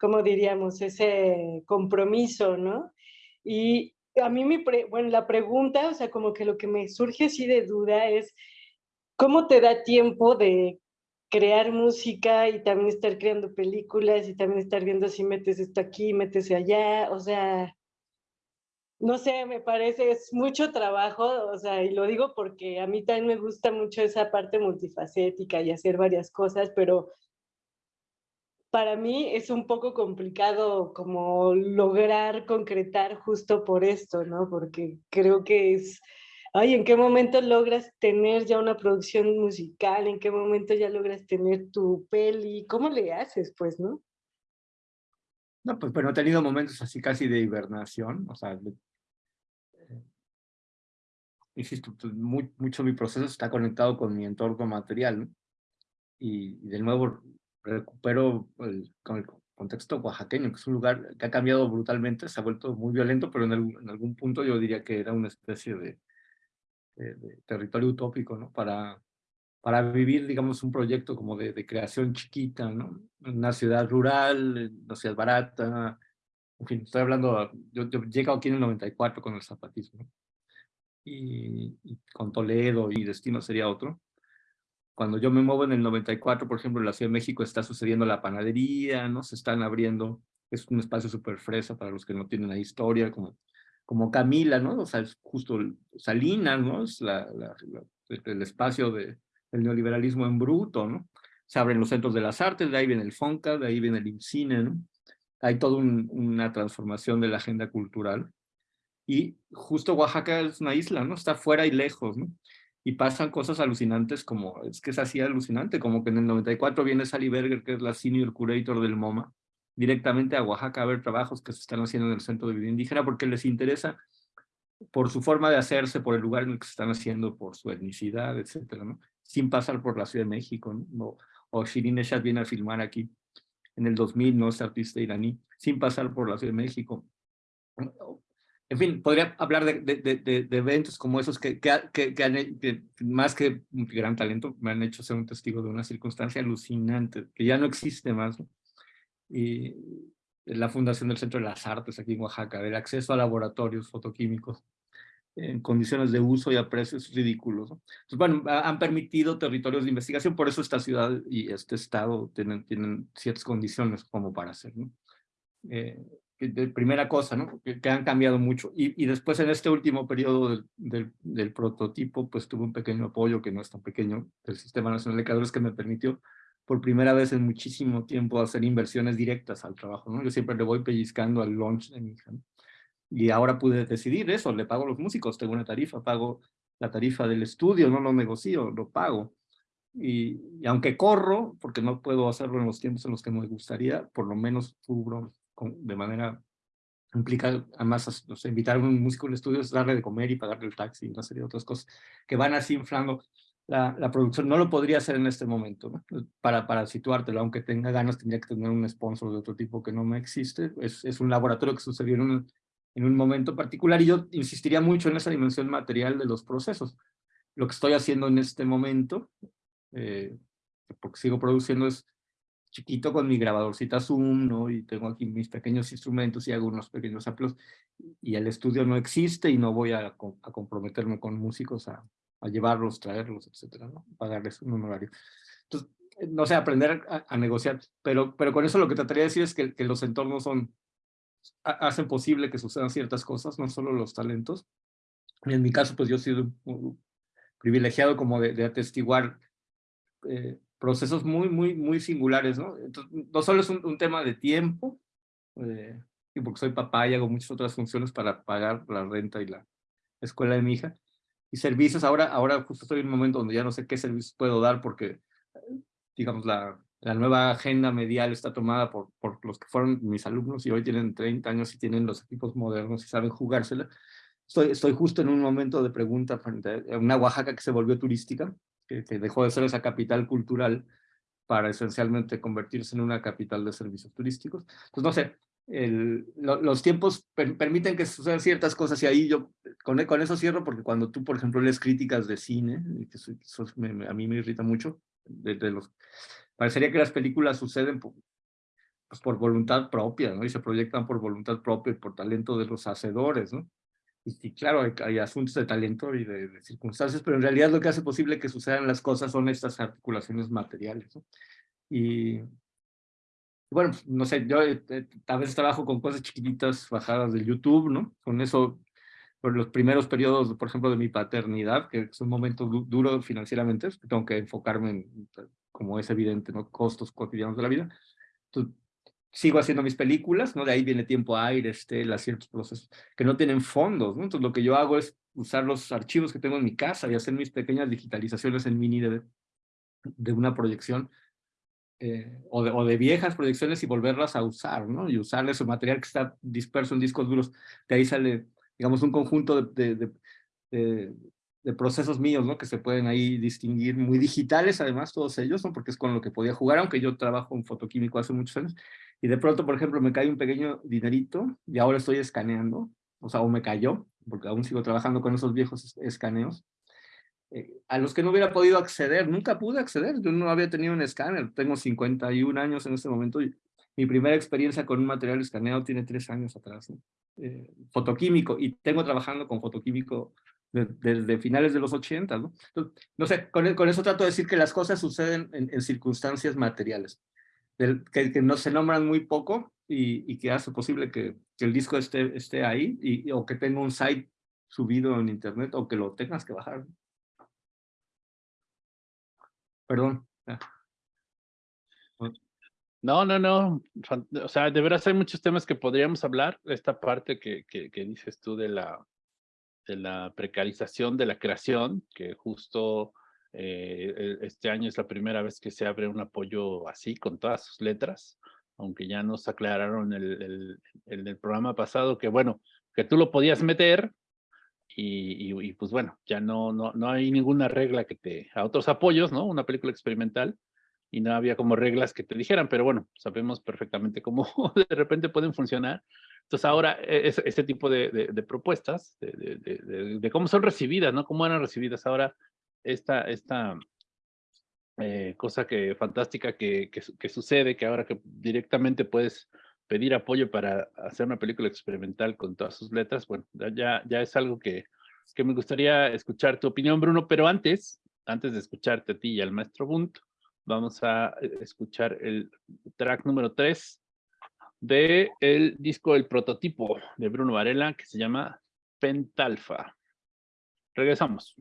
¿cómo diríamos? Ese compromiso, ¿no? Y a mí, me bueno, la pregunta, o sea, como que lo que me surge así de duda es, ¿cómo te da tiempo de crear música y también estar creando películas y también estar viendo si metes esto aquí, metes allá, o sea, no sé, me parece, es mucho trabajo, o sea, y lo digo porque a mí también me gusta mucho esa parte multifacética y hacer varias cosas, pero para mí es un poco complicado como lograr concretar justo por esto, ¿no? Porque creo que es, ay, ¿en qué momento logras tener ya una producción musical? ¿En qué momento ya logras tener tu peli? ¿Cómo le haces, pues, no? No, pues, pero he tenido momentos así casi de hibernación, o sea, eh, insisto, pues, mucho mi proceso está conectado con mi entorno material, ¿no? y de nuevo recupero el, con el contexto oaxaqueño, que es un lugar que ha cambiado brutalmente, se ha vuelto muy violento, pero en, en algún punto yo diría que era una especie de, de, territorio utópico, ¿no? Para, para vivir, digamos, un proyecto como de, creación chiquita, ¿no? Una ciudad rural, una ciudad barata, en fin, estoy hablando, yo, yo llego aquí en el 94 con el zapatismo, y, y con Toledo y Destino sería otro, cuando yo me muevo en el 94, por ejemplo, en la Ciudad de México está sucediendo la panadería, ¿no? Se están abriendo, es un espacio súper fresa para los que no tienen la historia, como, como Camila, ¿no? O sea, es justo Salinas, ¿no? Es el espacio de, del neoliberalismo en bruto, ¿no? Se abren los centros de las artes, de ahí viene el FONCA, de ahí viene el INCINE, ¿no? Hay toda una transformación de la agenda cultural. Y justo Oaxaca es una isla, ¿no? Está fuera y lejos, ¿no? y pasan cosas alucinantes como, es que es así alucinante, como que en el 94 viene Sally Berger, que es la senior curator del MoMA, directamente a Oaxaca a ver trabajos que se están haciendo en el Centro de Vida Indígena porque les interesa por su forma de hacerse, por el lugar en el que se están haciendo, por su etnicidad, etcétera, ¿no? Sin pasar por la Ciudad de México, ¿no? O, Shirin Eshat viene a filmar aquí en el 2000, ¿no? Es artista iraní, sin pasar por la Ciudad de México en fin, podría hablar de, de, de, eventos como esos que, que, que, que, más que un gran talento, me han hecho ser un testigo de una circunstancia alucinante, que ya no existe más. Y la fundación del Centro de las Artes aquí en Oaxaca, el acceso a laboratorios fotoquímicos en condiciones de uso y a precios ridículos. Entonces, bueno, han permitido territorios de investigación, por eso esta ciudad y este estado tienen, tienen ciertas condiciones como para hacer. ¿no? Eh, de primera cosa, ¿no? Que, han cambiado mucho. Y, y, después en este último periodo del, del, prototipo, pues tuve un pequeño apoyo, que no es tan pequeño, del Sistema Nacional de Creadores, que me permitió por primera vez en muchísimo tiempo hacer inversiones directas al trabajo, ¿no? Yo siempre le voy pellizcando al launch de mi hija, ¿no? Y ahora pude decidir eso, le pago a los músicos, tengo una tarifa, pago la tarifa del estudio, no lo negocio, lo pago. Y, y, aunque corro, porque no puedo hacerlo en los tiempos en los que me gustaría, por lo menos cubro de manera implica además o sea, invitar a un músico al estudio es darle de comer y pagarle el taxi y una serie de otras cosas que van así inflando la, la producción. No lo podría hacer en este momento, ¿no? para, para situártelo, aunque tenga ganas tendría que tener un sponsor de otro tipo que no me existe. Es, es un laboratorio que sucedió en un, en un momento particular y yo insistiría mucho en esa dimensión material de los procesos. Lo que estoy haciendo en este momento, eh, porque sigo produciendo, es chiquito con mi grabadorcita Zoom, ¿no? Y tengo aquí mis pequeños instrumentos y hago unos pequeños samples. Y el estudio no existe y no voy a, a comprometerme con músicos a, a, llevarlos, traerlos, etcétera, ¿no? Pagarles un honorario. Entonces, eh, no sé, aprender a, negociar. Pero, pero con eso lo que trataría de decir es que, que los entornos son, hacen posible que sucedan ciertas cosas, no solo los talentos. En mi caso, pues yo he sido privilegiado como de, de atestiguar eh, procesos muy, muy, muy singulares, ¿no? Entonces, no solo es un, tema de tiempo, eh, porque soy papá y hago muchas otras funciones para pagar la renta y la escuela de mi hija, y servicios, ahora, ahora justo estoy en un momento donde ya no sé qué servicios puedo dar porque, digamos, la, la nueva agenda medial está tomada por, por los que fueron mis alumnos y hoy tienen 30 años y tienen los equipos modernos y saben jugársela. Estoy, estoy justo en un momento de pregunta frente a una Oaxaca que se volvió turística, que, dejó de ser esa capital cultural para esencialmente convertirse en una capital de servicios turísticos. Pues no sé, el, los tiempos permiten que sucedan ciertas cosas y ahí yo con, con, eso cierro porque cuando tú, por ejemplo, lees críticas de cine, que eso, a mí me irrita mucho, de, los, parecería que las películas suceden pues, por voluntad propia, ¿no? Y se proyectan por voluntad propia y por talento de los hacedores, ¿no? Y, sí, claro, hay, asuntos de talento y de, circunstancias, pero en realidad lo que hace posible que sucedan las cosas son estas articulaciones materiales, ¿no? Y, bueno, no sé, yo eh, eh, a veces trabajo con cosas chiquititas bajadas de YouTube, ¿no? Con eso, por los primeros periodos, por ejemplo, de mi paternidad, que es un momento duro financieramente, tengo que enfocarme en, como es evidente, ¿no? Costos cotidianos de la vida. Entonces, sigo haciendo mis películas, ¿no? De ahí viene tiempo aire, estela, ciertos procesos que no tienen fondos, ¿no? Entonces, lo que yo hago es usar los archivos que tengo en mi casa y hacer mis pequeñas digitalizaciones en mini de, de una proyección eh, o, de, o, de, viejas proyecciones y volverlas a usar, ¿no? Y usar ese material que está disperso en discos duros. De ahí sale, digamos, un conjunto de, de, de, de procesos míos, ¿no? Que se pueden ahí distinguir, muy digitales además todos ellos, ¿no? Porque es con lo que podía jugar, aunque yo trabajo en fotoquímico hace muchos años. Y de pronto, por ejemplo, me cae un pequeño dinerito y ahora estoy escaneando, o sea, o me cayó, porque aún sigo trabajando con esos viejos escaneos eh, a los que no hubiera podido acceder, nunca pude acceder, yo no había tenido un escáner, tengo 51 años en este momento y mi primera experiencia con un material escaneado tiene tres años atrás, eh, fotoquímico, y tengo trabajando con fotoquímico desde finales de los 80, ¿no? no sé, con, con, eso trato de decir que las cosas suceden en, circunstancias materiales, que, que, no se nombran muy poco y, y que hace posible que, que, el disco esté, esté ahí, y, o que tenga un site subido en internet, o que lo tengas que bajar. Perdón. No, no, no. O sea, de veras hay muchos temas que podríamos hablar. Esta parte que, que, dices tú de la, de la precarización de la creación, que justo eh, e, este año es la primera vez que se abre un apoyo así, con todas sus letras, aunque ya nos aclararon el, el, el, programa pasado que, bueno, que tú lo podías meter, y, pues bueno, ya no, no, no hay ninguna regla que te, a otros apoyos, ¿no? Una película experimental y no había como reglas que te dijeran, pero bueno, sabemos perfectamente cómo de repente pueden funcionar. Entonces ahora e, este tipo de, de, propuestas, de, cómo son recibidas, ¿no? Cómo eran recibidas ahora esta, esta eh, cosa que fantástica que, que, que, sucede, que ahora que directamente puedes pedir apoyo para hacer una película experimental con todas sus letras, bueno, ya, ya es algo que, que me gustaría escuchar tu opinión, Bruno, pero antes, antes de escucharte a ti y al maestro Bunt, vamos a eh, escuchar el track número 3 de el disco El Prototipo de Bruno Varela, que se llama Pentalfa. Regresamos.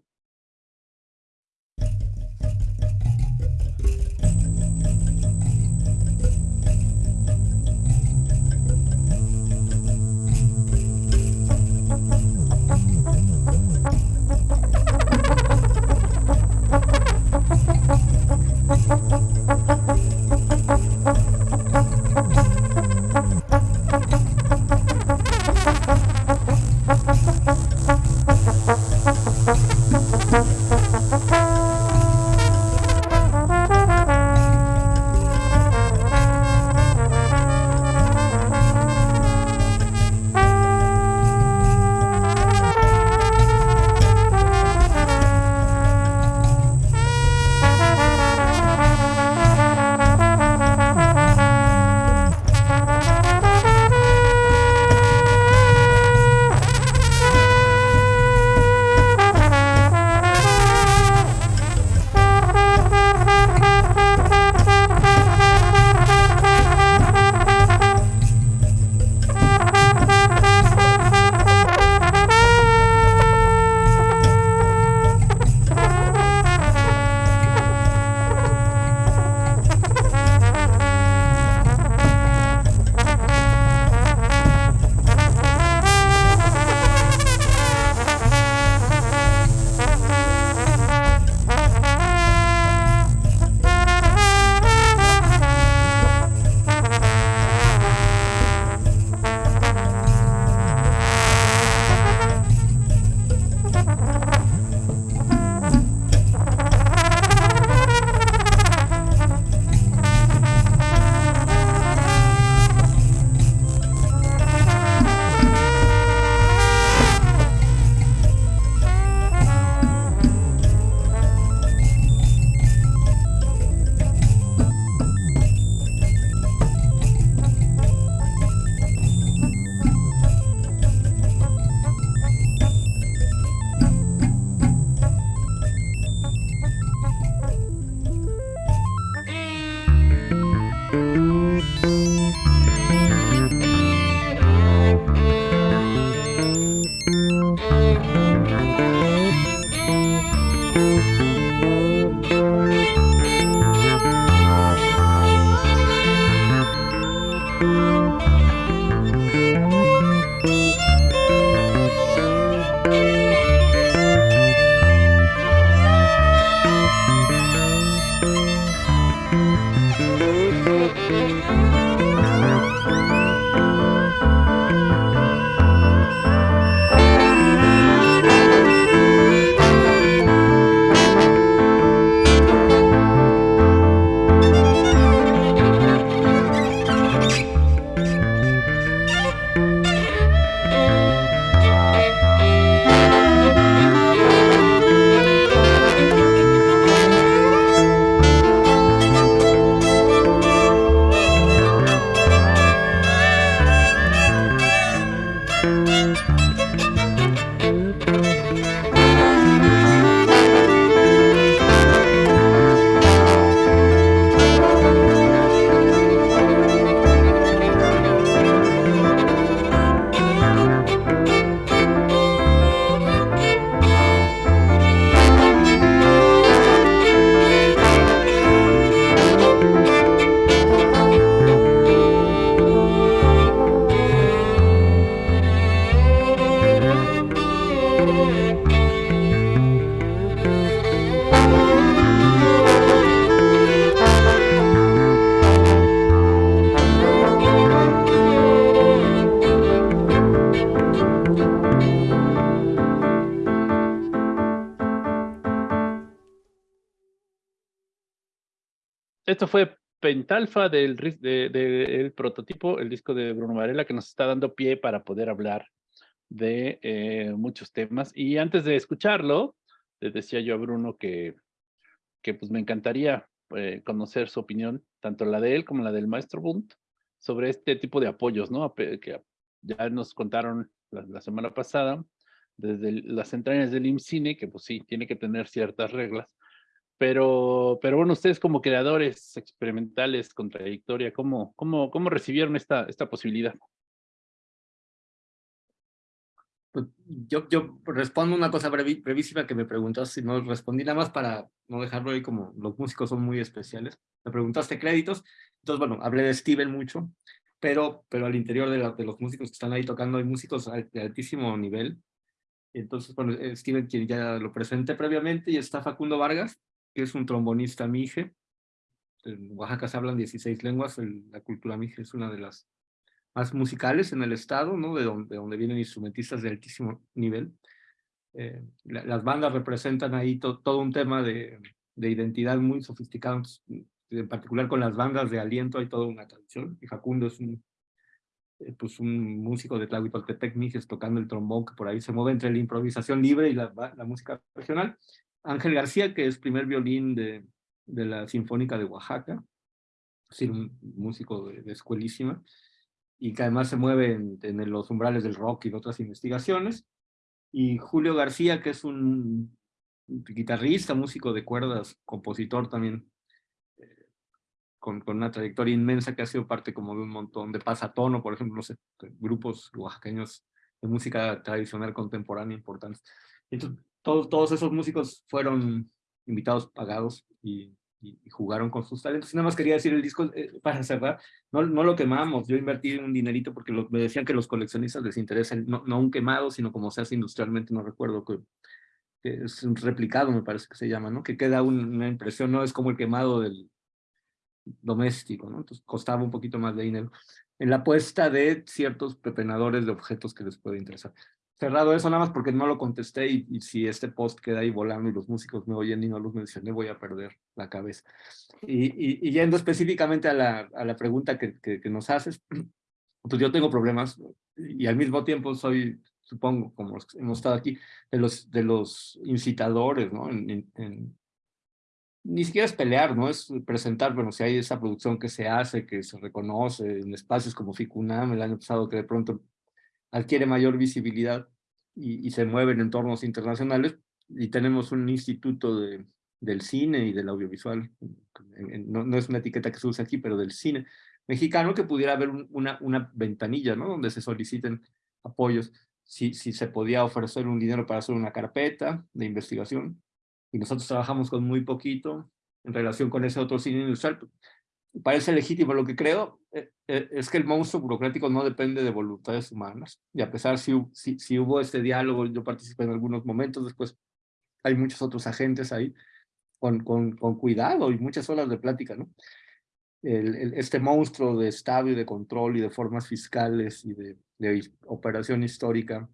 Esto fue Pentalfa del, del prototipo, el disco de Bruno Varela, que nos está dando pie para poder hablar de eh, muchos temas. Y antes de escucharlo, le decía yo a Bruno que, que pues me encantaría eh, conocer su opinión, tanto la de él como la del maestro Bunt, sobre este tipo de apoyos, ¿no? Que ya nos contaron la, semana pasada, desde las entrañas del IMCINE, que pues sí, tiene que tener ciertas reglas, pero, pero bueno, ustedes como creadores experimentales con trayectoria, ¿cómo, cómo, cómo recibieron esta, esta posibilidad? Pues, yo, yo respondo una cosa brevísima que me preguntaste, no respondí nada más para no dejarlo ahí como los músicos son muy especiales. Me preguntaste créditos, entonces bueno, hablé de Steven mucho, pero, pero al interior de, de los músicos que están ahí tocando hay músicos de altísimo nivel. Entonces, bueno, Steven, quien ya lo presenté previamente, y está Facundo Vargas, que es un trombonista mije. En Oaxaca se hablan 16 lenguas, la cultura mije es una de las más musicales en el estado, ¿no? de, donde, donde vienen instrumentistas de altísimo nivel. Eh, las bandas representan ahí todo un tema de, de identidad muy sofisticado, en particular con las bandas de aliento hay toda una tradición, y Facundo es un, eh, pues un músico de Tlahuitoltepec, Mijes, tocando el trombón, que por ahí se mueve entre la improvisación libre y la, la música regional. Ángel García, que es primer violín de, de la Sinfónica de Oaxaca, es decir, un músico de, escuelísima, y que además se mueve en, los umbrales del rock y de otras investigaciones. Y Julio García, que es un guitarrista, músico de cuerdas, compositor también, eh, con, con, una trayectoria inmensa que ha sido parte como de un montón de pasatono, por ejemplo, no grupos oaxaqueños de música tradicional contemporánea importantes. Entonces, todos, esos músicos fueron invitados, pagados y, jugaron con sus talentos. Y nada más quería decir el disco, eh, para cerrar, no, lo quemamos, yo invertí un dinerito porque me decían que los coleccionistas les interesa, no, un quemado, sino como se hace industrialmente, no recuerdo, que, es un replicado, me parece que se llama, ¿no? Que queda una impresión, no es como el quemado del doméstico, ¿no? Entonces costaba un poquito más de dinero en la puesta de ciertos pepenadores de objetos que les puede interesar cerrado eso nada más porque no lo contesté y, si este post queda ahí volando y los músicos me oyen y no los mencioné, voy a perder la cabeza. Y, y, yendo específicamente a la, a la pregunta que, que, nos haces, pues yo tengo problemas y al mismo tiempo soy, supongo, como hemos estado aquí, de los, de los incitadores, ¿no? En, ni siquiera es pelear, ¿no? Es presentar, bueno, si hay esa producción que se hace, que se reconoce en espacios como FICUNAM el año pasado, que de pronto adquiere mayor visibilidad y, se mueve en entornos internacionales, y tenemos un instituto de, del cine y del audiovisual, no, es una etiqueta que se usa aquí, pero del cine mexicano, que pudiera haber una, una ventanilla, ¿no? Donde se soliciten apoyos, si, si se podía ofrecer un dinero para hacer una carpeta de investigación, y nosotros trabajamos con muy poquito en relación con ese otro cine industrial, parece legítimo. Lo que creo eh, eh, es que el monstruo burocrático no depende de voluntades humanas. Y a pesar si, si, si hubo este diálogo, yo participé en algunos momentos, después hay muchos otros agentes ahí con, con, con cuidado y muchas horas de plática, ¿no? El, este monstruo de estadio, de control y de formas fiscales y de, de operación histórica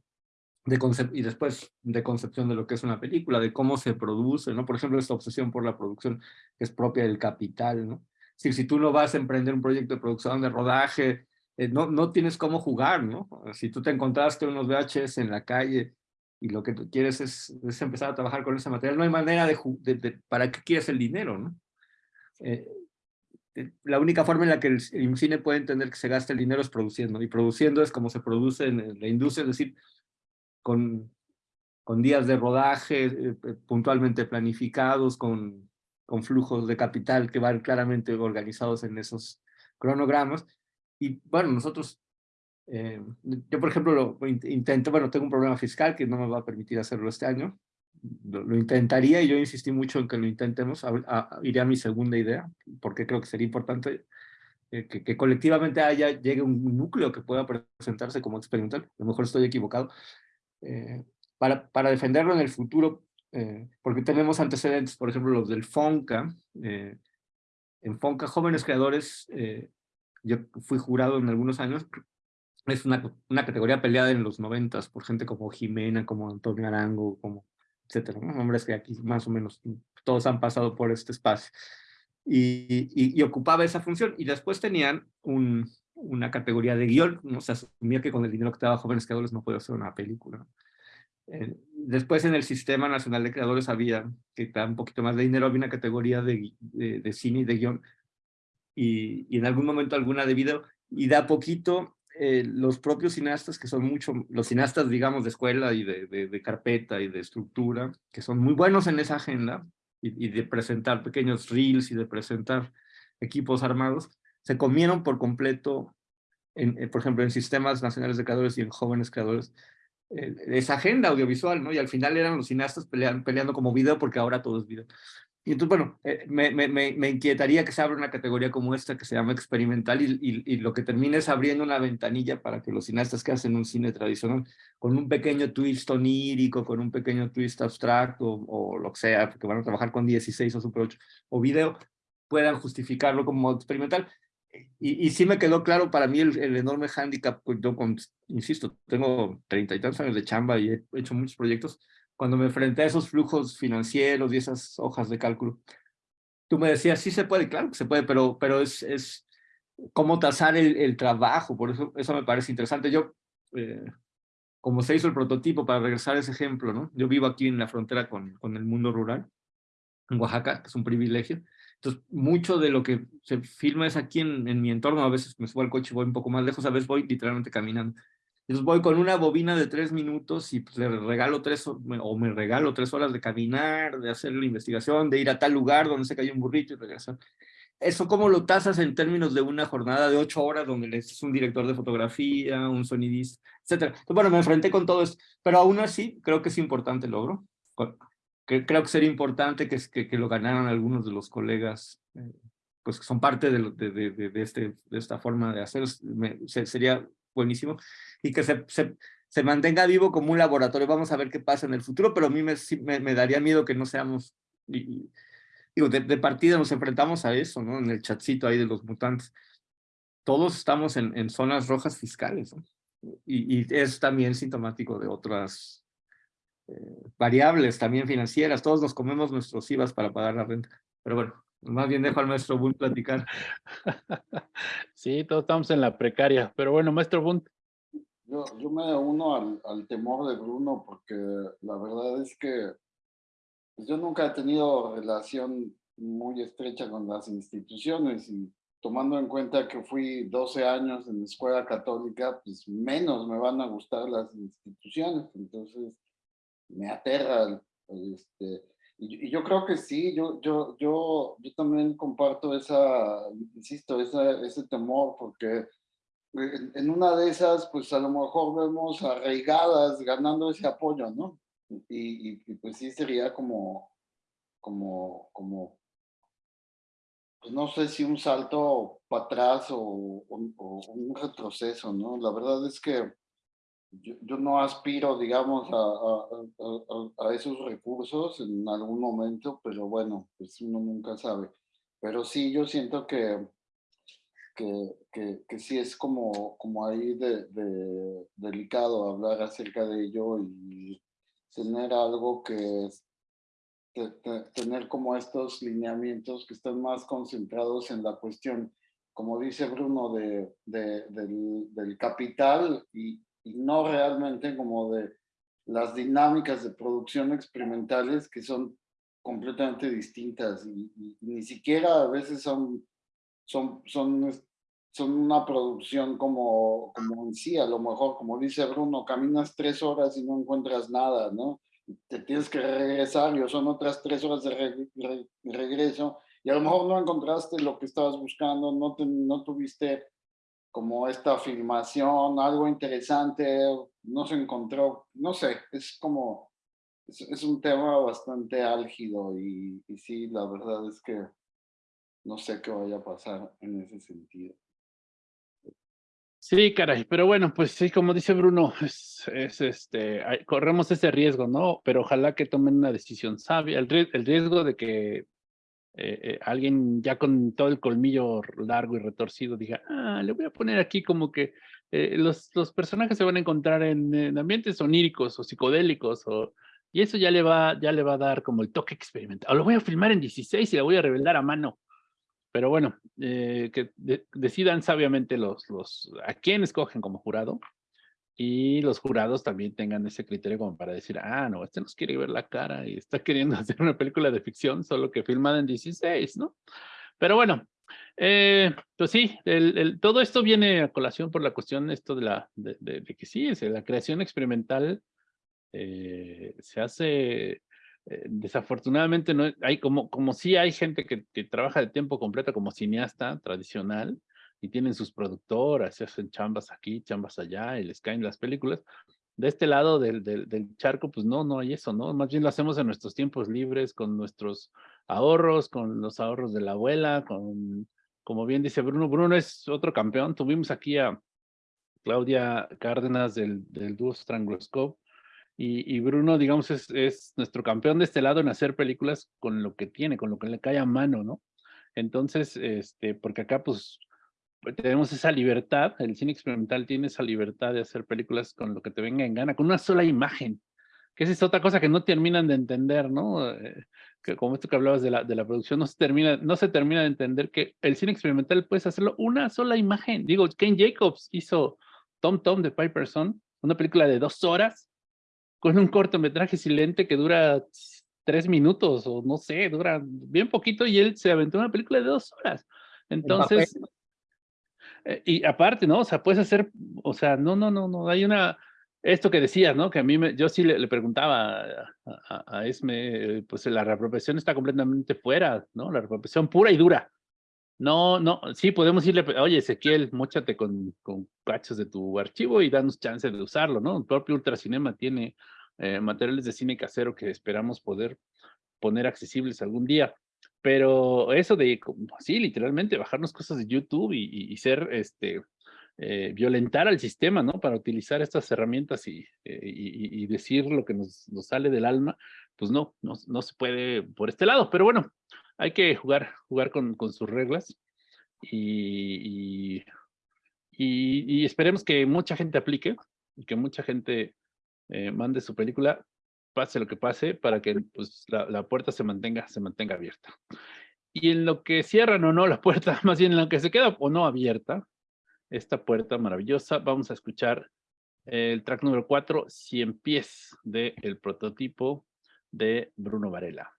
de y después de concepción de lo que es una película, de cómo se produce, ¿no? Por ejemplo, esta obsesión por la producción que es propia del capital, ¿no? Si tú no vas a emprender un proyecto de producción de rodaje, eh, no, no tienes cómo jugar, ¿no? Si tú te encontraste unos VHS en la calle y lo que tú quieres es, es empezar a trabajar con ese material, no hay manera de, de, para qué quieres el dinero, ¿no? Eh, eh, la única forma en la que el, cine puede entender que se gasta el dinero es produciendo, y produciendo es como se produce en la industria, es decir, con, con días de rodaje puntualmente planificados, con con flujos de capital que van claramente organizados en esos cronogramas. Y bueno, nosotros, eh, yo por ejemplo lo intento, bueno, tengo un problema fiscal que no me va a permitir hacerlo este año, lo, intentaría y yo insistí mucho en que lo intentemos, iré a mi segunda idea, porque creo que sería importante eh, que, que, colectivamente haya, llegue un núcleo que pueda presentarse como experimental, a lo mejor estoy equivocado, eh, para, para defenderlo en el futuro eh, porque tenemos antecedentes, por ejemplo, los del FONCA. Eh, en FONCA, Jóvenes Creadores, eh, yo fui jurado en algunos años, es una, una categoría peleada en los noventas por gente como Jimena, como Antonio Arango, como etcétera, ¿no? hombres que aquí más o menos todos han pasado por este espacio. y, y, ocupaba esa función. Y después tenían un, una categoría de guion, no se asumía que con el dinero que te daba Jóvenes Creadores no podía hacer una película. Eh, después en el Sistema Nacional de Creadores había, que da un poquito más de dinero, había una categoría de, de, cine y de guion, y, y, en algún momento alguna de video, y da poquito eh, los propios cineastas, que son mucho, los cineastas, digamos, de escuela y de, de, carpeta y de estructura, que son muy buenos en esa agenda, y, y de presentar pequeños reels y de presentar equipos armados, se comieron por completo, en, eh, por ejemplo, en sistemas nacionales de creadores y en jóvenes creadores, esa agenda audiovisual, ¿no? Y al final eran los cineastas peleando, peleando como video porque ahora todo es video. Y entonces, bueno, eh, me, inquietaría que se abra una categoría como esta que se llama experimental y, lo que termine es abriendo una ventanilla para que los cineastas que hacen un cine tradicional con un pequeño twist onírico, con un pequeño twist abstracto o, lo que sea, porque van a trabajar con 16 o Super 8 o video, puedan justificarlo como experimental. Y, y sí me quedó claro para mí el, el enorme hándicap, pues, yo insisto, tengo treinta y tantos años de chamba y he hecho muchos proyectos, cuando me enfrenté a esos flujos financieros y esas hojas de cálculo, tú me decías, sí se puede, claro que se puede, pero, pero es, es cómo tasar el, el trabajo, por eso eso me parece interesante. Yo, eh, como se hizo el prototipo, para regresar a ese ejemplo, ¿no? Yo vivo aquí en la frontera con, con el mundo rural, en Oaxaca, que es un privilegio. Entonces, mucho de lo que se filma es aquí en, mi entorno. A veces me subo al coche y voy un poco más lejos, a veces voy literalmente caminando. Entonces voy con una bobina de tres minutos y pues, le regalo tres, o me regalo tres horas de caminar, de hacer la investigación, de ir a tal lugar donde se cayó un burrito y regresar. ¿Eso cómo lo tasas en términos de una jornada de ocho horas donde es un director de fotografía, un sonidista, etcétera? Entonces, bueno, me enfrenté con todo esto, pero aún así creo que es importante el logro. Creo que sería importante que, que, que lo ganaran algunos de los colegas eh, pues que son parte de, de, de, de, este, de esta forma de hacer, sería buenísimo y que se, se, se, mantenga vivo como un laboratorio. Vamos a ver qué pasa en el futuro, pero a mí me, me, daría miedo que no seamos, y, digo, de, partida nos enfrentamos a eso, ¿no? En el chatcito ahí de los mutantes. Todos estamos en, en zonas rojas fiscales, ¿no? y, y, es también sintomático de otras eh, variables también financieras. Todos nos comemos nuestros IVAs para pagar la renta. Pero bueno, más bien dejo al maestro Bunt platicar. Sí, todos estamos en la precaria. Pero bueno, maestro Bunt, yo, yo me uno al, al, temor de Bruno porque la verdad es que pues, yo nunca he tenido relación muy estrecha con las instituciones y tomando en cuenta que fui 12 años en escuela católica, pues menos me van a gustar las instituciones, entonces me aterra. Este, y, y yo creo que sí, yo, yo, yo, yo también comparto esa, insisto, esa, ese temor porque en una de esas, pues a lo mejor vemos arraigadas ganando ese apoyo, ¿no? Y, y, pues sí sería como, como, como, pues no sé si un salto para atrás o, un retroceso, ¿no? La verdad es que yo, yo no aspiro, digamos, a, a, a, a, esos recursos en algún momento, pero bueno, pues uno nunca sabe. Pero sí, yo siento que que, que, que, sí es como, como ahí de, de, delicado hablar acerca de ello y tener algo que es, tener como estos lineamientos que están más concentrados en la cuestión, como dice Bruno, de, de del, del, capital y, y, no realmente como de las dinámicas de producción experimentales que son completamente distintas y, y ni siquiera a veces son son, son, son una producción como, como en sí, a lo mejor, como dice Bruno, caminas tres horas y no encuentras nada, ¿no? Te tienes que regresar y son otras tres horas de regreso y a lo mejor no encontraste lo que estabas buscando, no, no tuviste como esta filmación, algo interesante, no se encontró, no sé, es como, es, es un tema bastante álgido y, y sí, la verdad es que no sé qué vaya a pasar en ese sentido. Sí, caray, pero bueno, pues sí, como dice Bruno, es, es este, corremos ese riesgo, ¿no? Pero ojalá que tomen una decisión sabia, el, el riesgo de que eh, eh, alguien ya con todo el colmillo largo y retorcido diga, ah, le voy a poner aquí como que eh, los, los personajes se van a encontrar en, en, ambientes oníricos o psicodélicos o, y eso ya le va, ya le va a dar como el toque experimental. O lo voy a filmar en 16 y la voy a revelar a mano Pero bueno, que decidan sabiamente los, los, a quién escogen como jurado y los jurados también tengan ese criterio como para decir, ah, no, este nos quiere ver la cara y está queriendo hacer una película de ficción, solo que filmada en 16, ¿no? Pero bueno, eh, pues sí, el, todo esto viene a colación por la cuestión esto de, la, de, que sí, es, la creación experimental eh, se hace, eh, desafortunadamente, no hay como, como sí hay gente que, que trabaja de tiempo completo como cineasta tradicional, y tienen sus productoras, se hacen chambas aquí, chambas allá, y les caen las películas. De este lado del, del, del, charco, pues no, no hay eso, ¿no? Más bien lo hacemos en nuestros tiempos libres, con nuestros ahorros, con los ahorros de la abuela, con, como bien dice Bruno, Bruno es otro campeón. Tuvimos aquí a Claudia Cárdenas del, del dúo Strangloscope, y, y, Bruno, digamos, es, es nuestro campeón de este lado en hacer películas con lo que tiene, con lo que le cae a mano, ¿no? Entonces, este, porque acá, pues, tenemos esa libertad, el cine experimental tiene esa libertad de hacer películas con lo que te venga en gana, con una sola imagen, que esa es otra cosa que no terminan de entender, ¿no? Eh, que como esto que hablabas de la, de la producción, no se, termina, no se termina de entender que el cine experimental puedes hacerlo una sola imagen. Digo, Ken Jacobs hizo Tom Tom de Piperson, una película de dos horas, con un cortometraje silente que dura tres minutos, o no sé, dura bien poquito, y él se aventó una película de dos horas. Entonces, eh, y aparte, ¿no? O sea, puedes hacer, o sea, no, no, no, no, hay una, esto que decías, ¿no? Que a mí, me, yo sí le, preguntaba a, Esme, pues la reapropiación está completamente fuera, ¿no? La reapropiación pura y dura. No, no, sí podemos irle, oye, Ezequiel, mochate con, con cachos de tu archivo y danos chance de usarlo, ¿no? El propio Ultracinema tiene eh, materiales de cine casero que esperamos poder poner accesibles algún día. Pero eso de, sí, literalmente, bajarnos cosas de YouTube y, ser, este, eh, violentar al sistema, ¿no? Para utilizar estas herramientas y, eh, y, decir lo que nos, nos, sale del alma, pues no, no, no, se puede por este lado. Pero bueno, hay que jugar, jugar con, con sus reglas y, y, esperemos que mucha gente aplique y que mucha gente eh, mande su película pase lo que pase, para que pues, la, la, puerta se mantenga, se mantenga abierta. Y en lo que cierran o no la puerta, más bien en lo que se queda o no abierta, esta puerta maravillosa, vamos a escuchar el track número 4, 100 pies, del prototipo de Bruno Varela.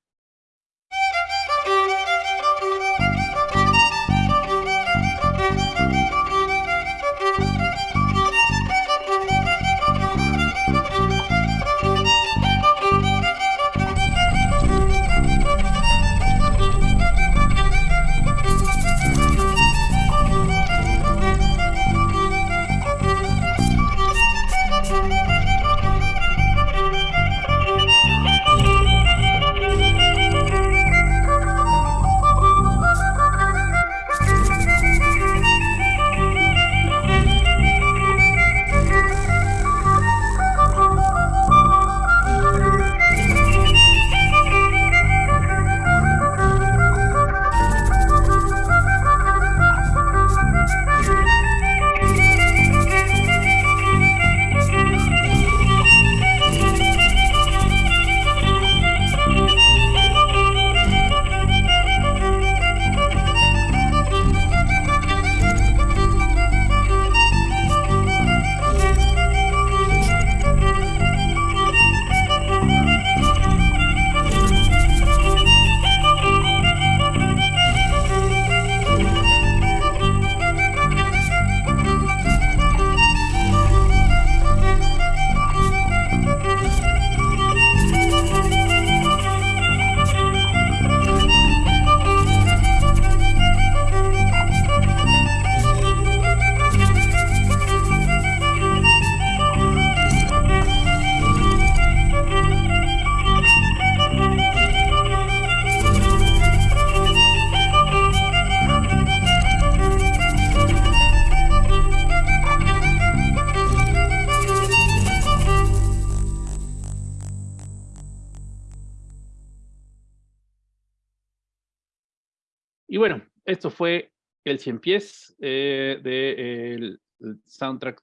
Esto fue el cien pies eh, del soundtrack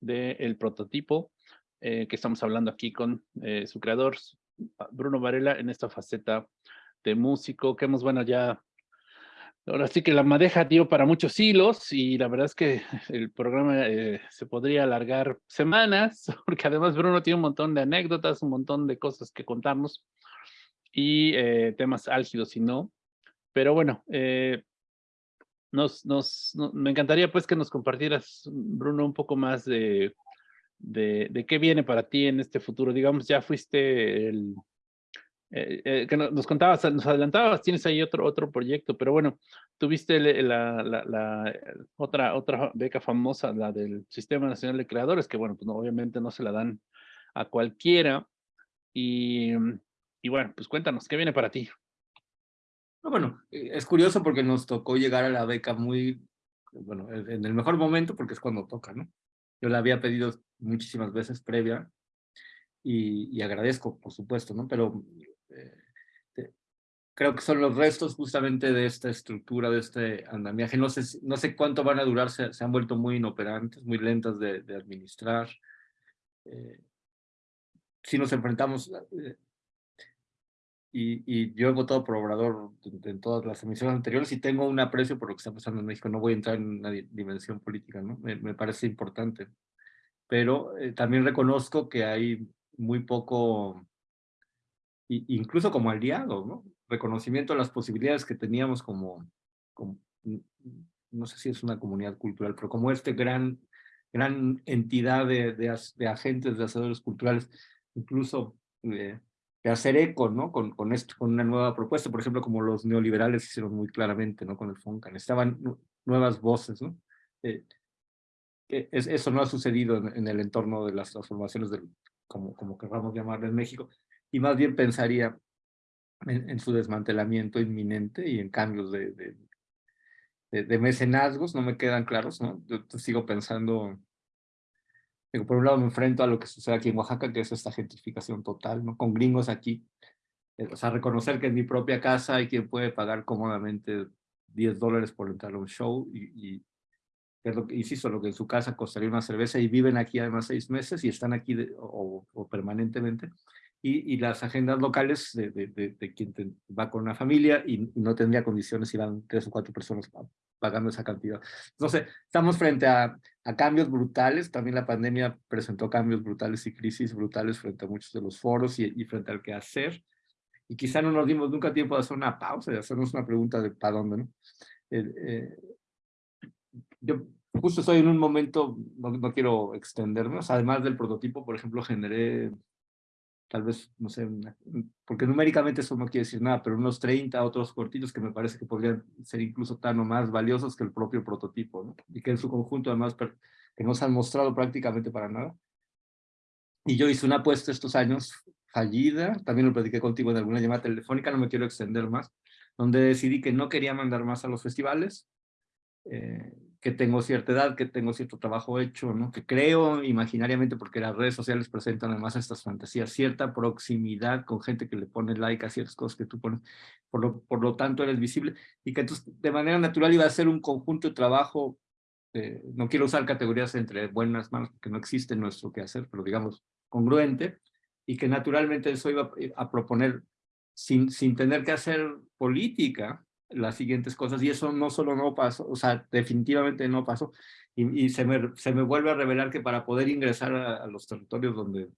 del prototipo eh, que estamos hablando aquí con eh, su creador, Bruno Varela, en esta faceta de músico que hemos, bueno, ya ahora sí que la madeja dio para muchos hilos y la verdad es que el programa eh, se podría alargar semanas, porque además Bruno tiene un montón de anécdotas, un montón de cosas que contarnos y eh, temas álgidos y no. Pero bueno, eh, nos, nos, me encantaría pues que nos compartieras, Bruno, un poco más de, de, de qué viene para ti en este futuro. Digamos, ya fuiste el, eh, eh, que nos contabas, nos adelantabas, tienes ahí otro, otro proyecto, pero bueno, tuviste la, la, la, otra, otra beca famosa, la del Sistema Nacional de Creadores, que bueno, pues obviamente no se la dan a cualquiera. Y, y bueno, pues cuéntanos, ¿qué viene para ti? Bueno, eh, es curioso porque nos tocó llegar a la beca muy, bueno, en el mejor momento porque es cuando toca, ¿no? Yo la había pedido muchísimas veces previa y, y agradezco, por supuesto, ¿no? Pero eh, creo que son los restos justamente de esta estructura, de este andamiaje. No sé, no sé cuánto van a durar, se, han vuelto muy inoperantes, muy lentas de, administrar. Eh, si nos enfrentamos, eh, y, y, yo he votado por Obrador en, todas las emisiones anteriores y tengo un aprecio por lo que está pasando en México. No voy a entrar en una dimensión política, ¿no? Me, me parece importante. Pero también reconozco que hay muy poco incluso como aliado, ¿no? Reconocimiento de las posibilidades que teníamos como, no sé si es una comunidad cultural, pero como este gran, gran entidad de, de, agentes, de hacedores culturales, incluso de, hacer eco, ¿no? Con, con, esto, con una nueva propuesta, por ejemplo, como los neoliberales hicieron muy claramente, ¿no? Con el FONCAN, estaban nuevas voces, ¿no? Eh, eso no ha sucedido en, el entorno de las transformaciones, del, como, como queramos llamarle en México, y más bien pensaría en, su desmantelamiento inminente y en cambios de, de, de, mecenazgos, no me quedan claros, ¿no? Yo sigo pensando, digo, por un lado me enfrento a lo que sucede aquí en Oaxaca, que es esta gentrificación total, ¿no? Con gringos aquí, eh, o sea, reconocer que en mi propia casa hay quien puede pagar cómodamente 10 dólares por entrar a un show y, y es lo que, insisto, lo que en su casa costaría una cerveza y viven aquí además seis meses y están aquí o, o, permanentemente y, las agendas locales de, de, de, quien va con una familia y, no tendría condiciones si van tres o cuatro personas pagando esa cantidad. Entonces, estamos frente a, a, cambios brutales, también la pandemia presentó cambios brutales y crisis brutales frente a muchos de los foros y, y frente al que hacer, y quizá no nos dimos nunca tiempo de hacer una pausa, de hacernos una pregunta de para dónde, ¿no? Eh, eh, yo justo estoy en un momento, no, no quiero extenderme, además del prototipo, por ejemplo, generé tal vez, no sé, porque numéricamente eso no quiere decir nada, pero unos 30 otros cortitos que me parece que podrían ser incluso tan o más valiosos que el propio prototipo, ¿no? Y que en su conjunto además que no se han mostrado prácticamente para nada. Y yo hice una apuesta estos años fallida, también lo platiqué contigo en alguna llamada telefónica, no me quiero extender más, donde decidí que no quería mandar más a los festivales, eh, que tengo cierta edad, que tengo cierto trabajo hecho, ¿no? que creo imaginariamente, porque las redes sociales presentan además estas fantasías, cierta proximidad con gente que le pone like a ciertas cosas que tú pones, por lo, por lo tanto eres visible, y que entonces de manera natural iba a ser un conjunto de trabajo, eh, no quiero usar categorías entre buenas, malas, porque no existe nuestro que hacer, pero digamos congruente, y que naturalmente eso iba a proponer sin, sin tener que hacer política, las siguientes cosas y eso no solo no pasó, o sea, definitivamente no pasó y, se, me, se me vuelve a revelar que para poder ingresar a, los territorios donde,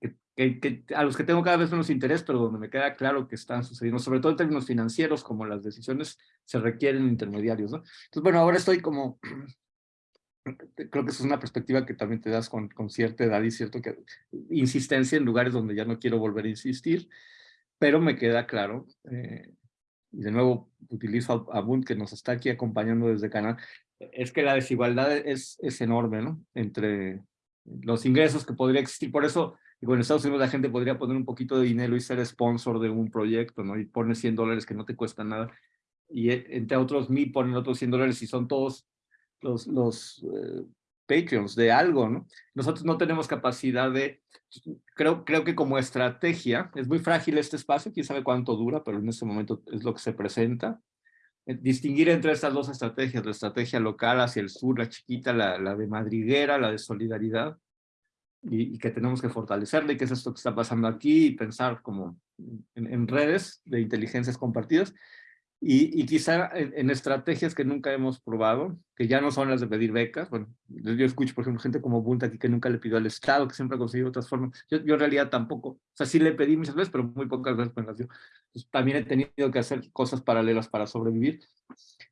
eh, que, a los que tengo cada vez menos interés, pero donde me queda claro que están sucediendo, sobre todo en términos financieros, como las decisiones se requieren intermediarios, ¿no? Entonces, bueno, ahora estoy como, creo que esa es una perspectiva que también te das con, con cierta edad y cierto que, insistencia en lugares donde ya no quiero volver a insistir, pero me queda claro eh, y de nuevo utilizo a, Bunt que nos está aquí acompañando desde Canal, es que la desigualdad es, es enorme, ¿no? Entre los ingresos que podría existir. Por eso, digo, en Estados Unidos la gente podría poner un poquito de dinero y ser sponsor de un proyecto, ¿no? Y pone 100 dólares que no te cuesta nada. Y e, entre otros, mí ponen otros 100 dólares y son todos los, los eh, Patreons de algo, ¿no? Nosotros no tenemos capacidad de, creo, creo que como estrategia, es muy frágil este espacio, quién sabe cuánto dura, pero en este momento es lo que se presenta. Eh, distinguir entre estas dos estrategias, la estrategia local hacia el sur, la chiquita, la, de madriguera, la de solidaridad, y, que tenemos que fortalecerla y qué es esto que está pasando aquí y pensar como en redes de inteligencias compartidas, y, y quizá en, estrategias que nunca hemos probado, que ya no son las de pedir becas. Bueno, yo escucho, por ejemplo, gente como Bunta aquí que nunca le pidió al Estado, que siempre ha conseguido otras formas. Yo, yo en realidad tampoco. O sea, sí le pedí muchas veces, pero muy pocas veces me las dio. también he tenido que hacer cosas paralelas para sobrevivir.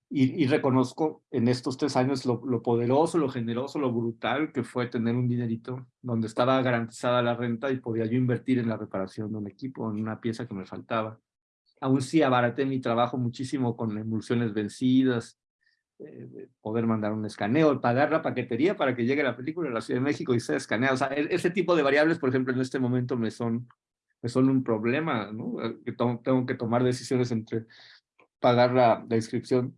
Y, y reconozco en estos tres años lo, lo, poderoso, lo generoso, lo brutal que fue tener un dinerito donde estaba garantizada la renta y podía yo invertir en la reparación de un equipo, en una pieza que me faltaba aún sí abaraté mi trabajo muchísimo con emulsiones vencidas, eh, poder mandar un escaneo, pagar la paquetería para que llegue la película a la Ciudad de México y sea escaneada. O sea, e, ese tipo de variables, por ejemplo, en este momento me son, me son un problema, ¿no? Eh, que tengo que tomar decisiones entre pagar la, la inscripción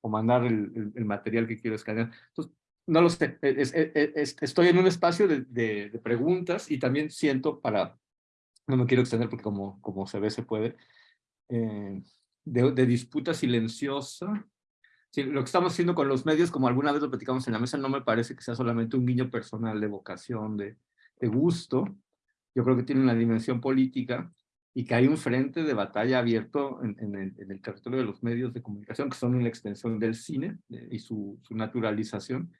o mandar el, el, material que quiero escanear. Entonces, no lo sé, e, estoy en un espacio de, de, de, preguntas y también siento para, no me quiero extender porque como, como se ve se puede, eh, de, disputa silenciosa. lo que estamos haciendo con los medios, como alguna vez lo platicamos en la mesa, no me parece que sea solamente un guiño personal de vocación, de, de gusto. Yo creo que tiene una dimensión política y que hay un frente de batalla abierto en, en, el, en, el, territorio de los medios de comunicación, que son una extensión del cine eh, y su, su, naturalización,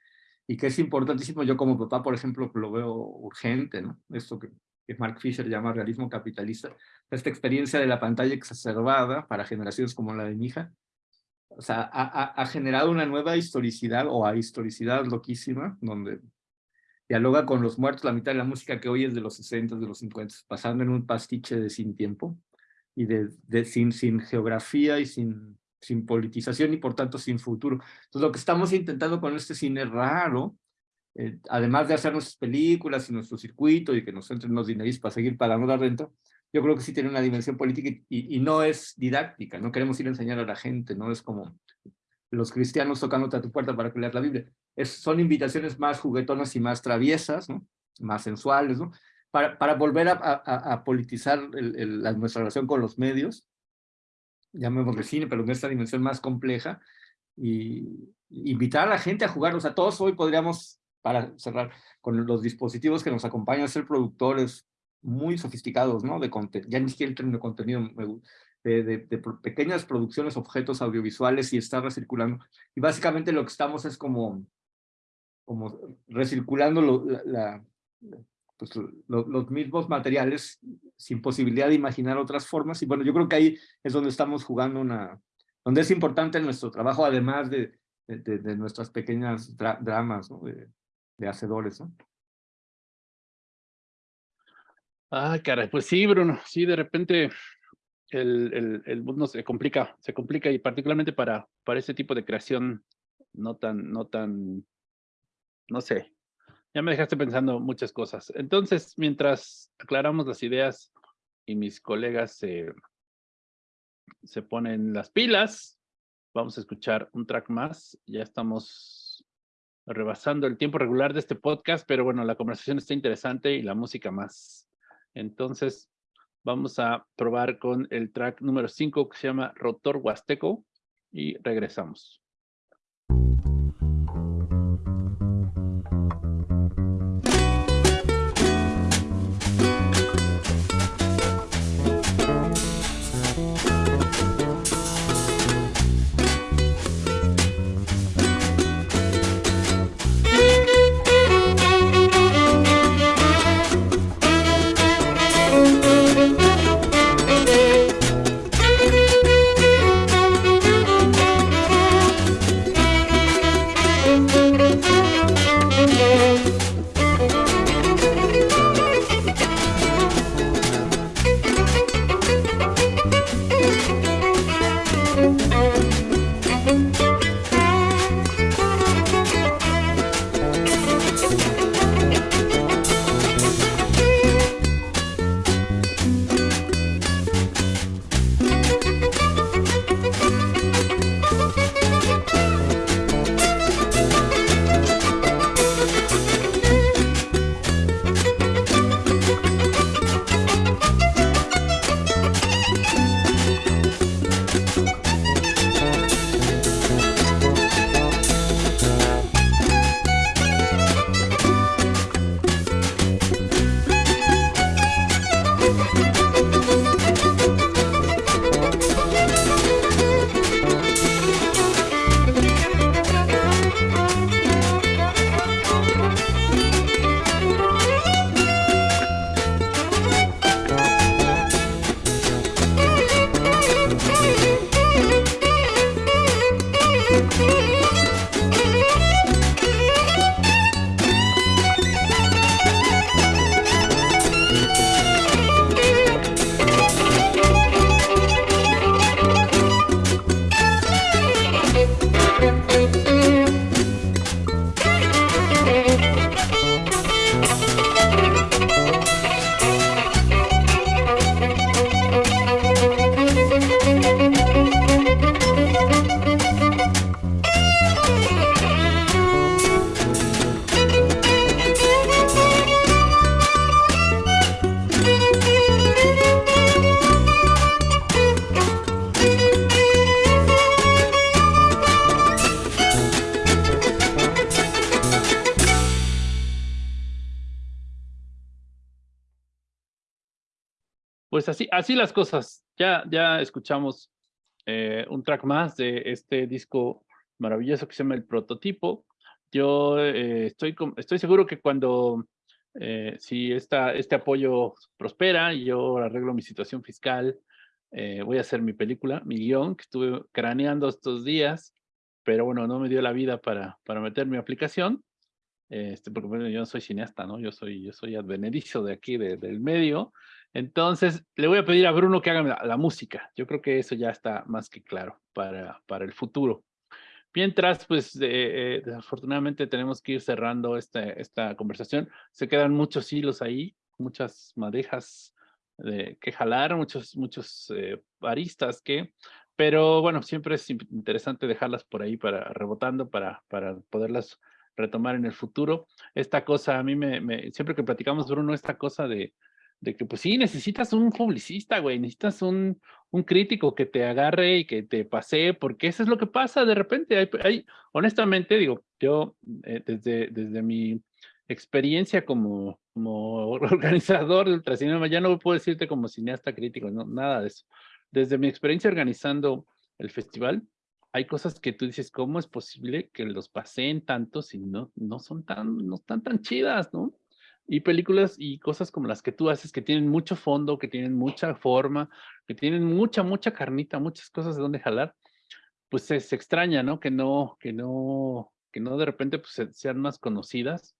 y que es importantísimo. Yo como papá, por ejemplo, lo veo urgente, ¿no? Esto que, que Mark Fisher llama realismo capitalista, esta experiencia de la pantalla exacerbada para generaciones como la de mi hija, o sea, ha, generado una nueva historicidad o historicidad loquísima, donde dialoga con los muertos, la mitad de la música que hoy es de los 60, de los 50, pasando en un pastiche de sin tiempo y de, de sin, sin geografía y sin, sin politización y por tanto sin futuro. Entonces lo que estamos intentando con este cine raro eh, además de hacer nuestras películas y nuestro circuito y que nos entren los dineros para seguir pagando la renta, yo creo que sí tiene una dimensión política y, y, no es didáctica, no queremos ir a enseñar a la gente, no es como los cristianos tocando a tu puerta para que leas la Biblia. Es, son invitaciones más juguetonas y más traviesas, ¿no? más sensuales, ¿no? para, para volver a, a, a politizar el, el, la, nuestra relación con los medios, llamémosle cine, pero en esta dimensión más compleja, y invitar a la gente a jugar, o sea, todos hoy podríamos para cerrar, con los dispositivos que nos acompañan a ser productores muy sofisticados, ¿no? De ya ni siquiera el término contenido, de, de, de, pequeñas producciones, objetos audiovisuales y está recirculando. Y básicamente lo que estamos es como, como recirculando lo, la, pues, lo, los mismos materiales sin posibilidad de imaginar otras formas. Y bueno, yo creo que ahí es donde estamos jugando una, donde es importante nuestro trabajo, además de, de, de nuestras pequeñas dramas, ¿no? de hacedores, ¿no? Ah, caray, pues sí, Bruno, sí, de repente el, el, el, mundo se complica, se complica y particularmente para, para ese tipo de creación no tan, no tan, no sé, ya me dejaste pensando muchas cosas. Entonces, mientras aclaramos las ideas y mis colegas se, se ponen las pilas, vamos a escuchar un track más, ya estamos rebasando el tiempo regular de este podcast, pero bueno, la conversación está interesante y la música más. Entonces, vamos a probar con el track número 5 que se llama Rotor Huasteco y regresamos. Así, las cosas. Ya, ya escuchamos eh, un track más de este disco maravilloso que se llama El Prototipo. Yo eh, estoy, estoy seguro que cuando, eh, si esta, este apoyo prospera y yo arreglo mi situación fiscal, voy a hacer mi película, mi guion, que estuve craneando estos días, pero bueno, no me dio la vida para, para meter mi aplicación, este, porque bueno, yo no soy cineasta, ¿no? Yo soy, yo soy advenedizo de aquí, del medio, entonces, le voy a pedir a Bruno que haga la, música. Yo creo que eso ya está más que claro para, para el futuro. Mientras, pues, eh, desafortunadamente tenemos que ir cerrando esta, esta conversación. Se quedan muchos hilos ahí, muchas madejas de, que jalar, muchos, muchos eh, aristas que... Pero bueno, siempre es interesante dejarlas por ahí para rebotando, para, para poderlas retomar en el futuro. Esta cosa, a mí me, me siempre que platicamos, Bruno, esta cosa de, de que pues sí, necesitas un publicista, güey, necesitas un, un crítico que te agarre y que te pase, porque eso es lo que pasa de repente. Hay, hay honestamente, digo, yo eh, desde, desde mi experiencia como, como organizador de Ultracinema, ya no puedo decirte como cineasta crítico, no, nada de eso. Desde mi experiencia organizando el festival, hay cosas que tú dices, ¿cómo es posible que los paseen tanto si no, no son tan, no están tan chidas, no? Y películas y cosas como las que tú haces que tienen mucho fondo, que tienen mucha forma, que tienen mucha, mucha carnita, muchas cosas de donde jalar, pues se, extraña, ¿no? Que no, que no, que no de repente pues, sean más conocidas,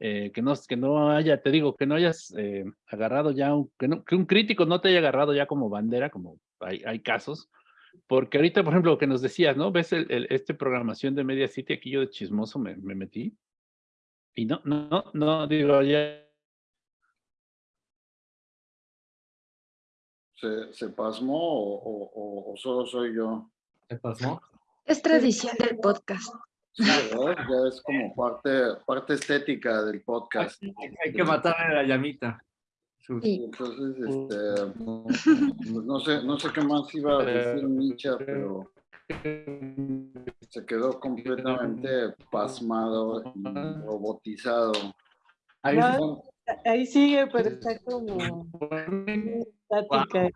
eh, que, no, que no haya, te digo, que no hayas eh, agarrado ya, un, que, no, que un crítico no te haya agarrado ya como bandera, como hay, hay casos, porque ahorita, por ejemplo, lo que nos decías, ¿no? Ves el, este programación de Media City, aquí yo de chismoso me, me metí, y no, no, no, digo, ya. ¿Se, se pasmó o, o, solo soy yo? ¿Se pasmó? Es tradición del podcast. Sí, ¿verdad? Ya es como parte, parte estética del podcast. Hay que matarle la llamita. Sí. Entonces, este, pues no sé, no sé qué más iba a decir Micha, pero se quedó completamente pasmado y robotizado. Ahí, sigue, pero está como estática.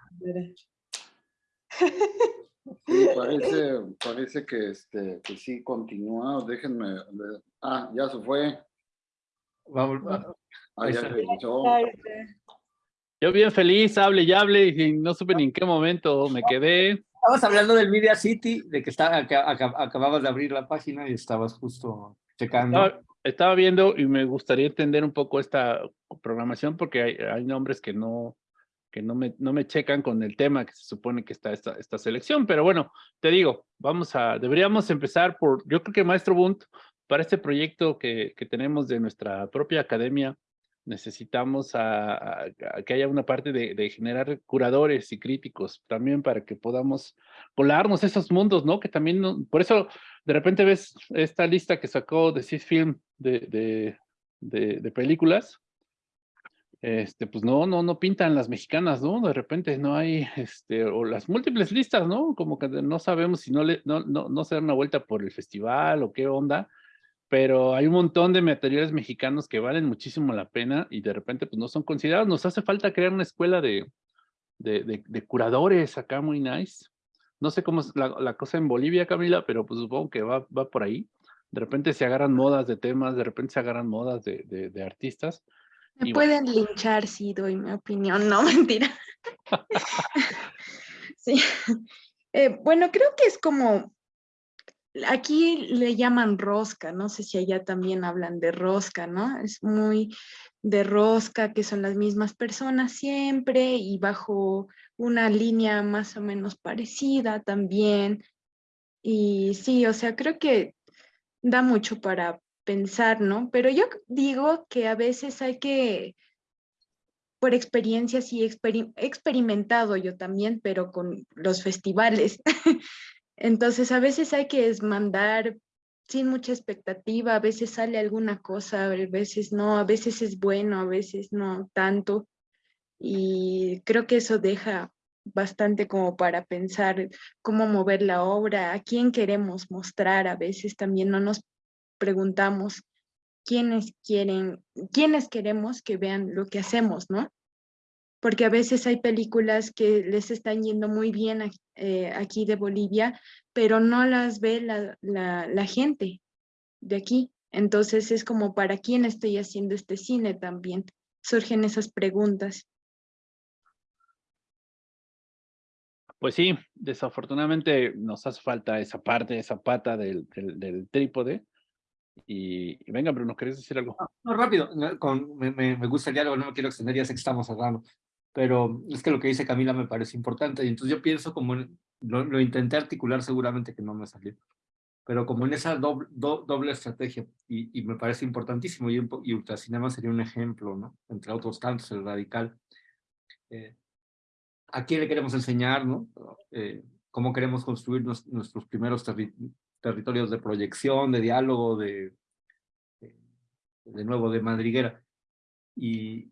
Sí, parece, parece que, este, que sí continúa. Déjenme. Ah, ya se fue. Vamos. Ah, ya regresó. Yo bien feliz, hable y hable, y no supe ni en qué momento me quedé. Estabas hablando del Media City, de que, está, acababas de abrir la página y estabas justo checando. Estaba, viendo y me gustaría entender un poco esta programación porque hay, hay nombres que no, que no me, no me checan con el tema que se supone que está esta, esta selección. Pero bueno, te digo, vamos a, deberíamos empezar por, yo creo que Maestro Bunt, para este proyecto que, que tenemos de nuestra propia academia, necesitamos que haya una parte de, generar curadores y críticos también para que podamos colarnos esos mundos, ¿no? Que también, por eso de repente ves esta lista que sacó de Film de, de, de, películas, este, pues no, no, no pintan las mexicanas, ¿no? De repente no hay, este, o las múltiples listas, ¿no? Como que no sabemos si no, le, no, no, no se dan una vuelta por el festival o qué onda, pero hay un montón de materiales mexicanos que valen muchísimo la pena y de repente pues no son considerados. Nos hace falta crear una escuela de, de, de, curadores acá muy nice. No sé cómo es la, la, cosa en Bolivia, Camila, pero pues supongo que va, va por ahí. De repente se agarran modas de temas, de repente se agarran modas de, de, artistas. Me pueden linchar si doy mi opinión, no, mentira. sí. Eh, bueno, creo que es como Aquí le llaman rosca, no sé si allá también hablan de rosca, ¿no? Es muy de rosca, que son las mismas personas siempre y bajo una línea más o menos parecida también. Y sí, o sea, creo que da mucho para pensar, ¿no? Pero yo digo que a veces hay que, por experiencias y experimentado yo también, pero con los festivales, Entonces a veces hay que mandar sin mucha expectativa, a veces sale alguna cosa, a veces no, a veces es bueno, a veces no tanto. Y creo que eso deja bastante como para pensar cómo mover la obra, a quién queremos mostrar, a veces también no nos preguntamos quiénes quieren, quiénes queremos que vean lo que hacemos, ¿no? Porque a veces hay películas que les están yendo muy bien eh, aquí de Bolivia, pero no las ve la, la, la gente de aquí. Entonces es como, ¿para quién estoy haciendo este cine también? Surgen esas preguntas. Pues sí, desafortunadamente nos hace falta esa parte, esa pata del, del, trípode. Y, venga, Bruno, ¿querés decir algo? No, rápido, con, me, me, gusta el diálogo, no me quiero extender, ya sé que estamos hablando, pero es que lo que dice Camila me parece importante, y entonces yo pienso como, lo, lo intenté articular seguramente que no me salió, pero como en esa doble, doble estrategia, y, y, me parece importantísimo, y, y Ultracinema sería un ejemplo, ¿no? Entre otros tantos, el radical. Eh, a quién le queremos enseñar, ¿no? Eh, cómo queremos construir nuestros primeros territorios de proyección, de diálogo, de, de, nuevo, de madriguera. Y,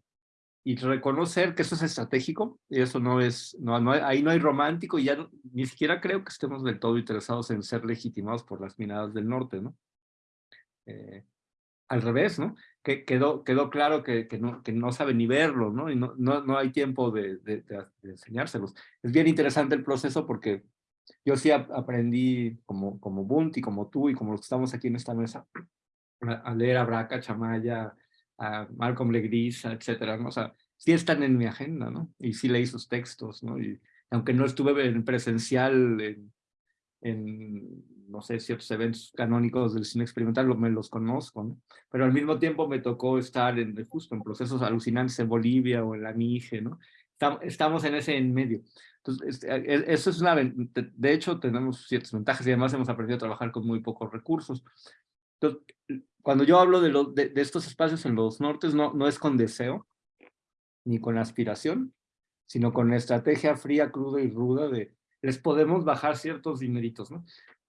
y reconocer que eso es estratégico, y eso no es, no, no ahí no hay romántico, y ya ni siquiera creo que estemos del todo interesados en ser legitimados por las miradas del norte, ¿no? Eh, al revés, ¿no? Que quedó, quedó claro que, que, no, que no sabe ni verlo, ¿no? Y no, no, no hay tiempo de, de, de, enseñárselos. Es bien interesante el proceso porque yo sí aprendí como, como Bunt y como tú y como los que estamos aquí en esta mesa a, leer a Braca, Chamaya, a Malcolm Legris, etcétera, ¿no? O sea, sí están en mi agenda, ¿no? Y sí leí sus textos, ¿no? Y aunque no estuve en presencial en, en no sé, ciertos eventos canónicos del cine experimental, me los conozco, ¿no? Pero al mismo tiempo me tocó estar en, justo en procesos alucinantes en Bolivia o en la Mije, ¿no? Estamos en ese en medio. Entonces, e, e, eso es una, de hecho, tenemos ciertas ventajas y además hemos aprendido a trabajar con muy pocos recursos. Entonces, cuando yo hablo de, de, de estos espacios en los nortes, no, no es con deseo, ni con aspiración, sino con estrategia fría, cruda y ruda de les podemos bajar ciertos dineritos, ¿no?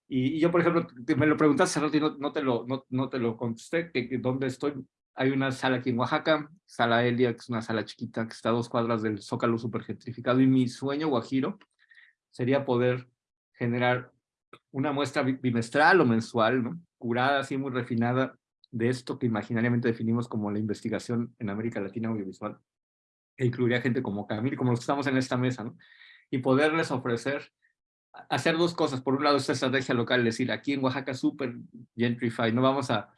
Y, yo, por ejemplo, me lo preguntaste hace rato y no, no, te, lo, no, no te lo contesté, que, dónde estoy. Hay una sala aquí en Oaxaca, Sala Elia, que es una sala chiquita que está a dos cuadras del Zócalo gentrificado. Y mi sueño, Guajiro, sería poder generar una muestra bimestral o mensual, ¿no? curada, así muy refinada, de esto que imaginariamente definimos como la investigación en América Latina audiovisual, que incluiría gente como Camil, como los que estamos en esta mesa, ¿no? y poderles ofrecer hacer dos cosas. Por un lado, esta estrategia local, decir, aquí en Oaxaca súper gentrified, no vamos a,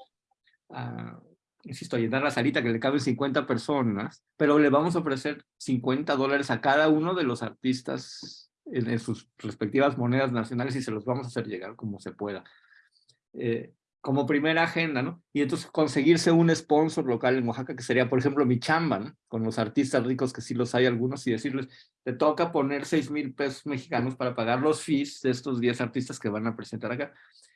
a, insisto, a llenar la salita que le caben 50 personas, pero le vamos a ofrecer 50 dólares a cada uno de los artistas en, sus respectivas monedas nacionales y se los vamos a hacer llegar como se pueda. Eh, como primera agenda, ¿no? Y entonces conseguirse un sponsor local en Oaxaca, que sería, por ejemplo, mi chamba, ¿no? Con los artistas ricos, que sí los hay algunos, y decirles, te toca poner 6 mil pesos mexicanos para pagar los fees de estos 10 artistas que van a presentar acá.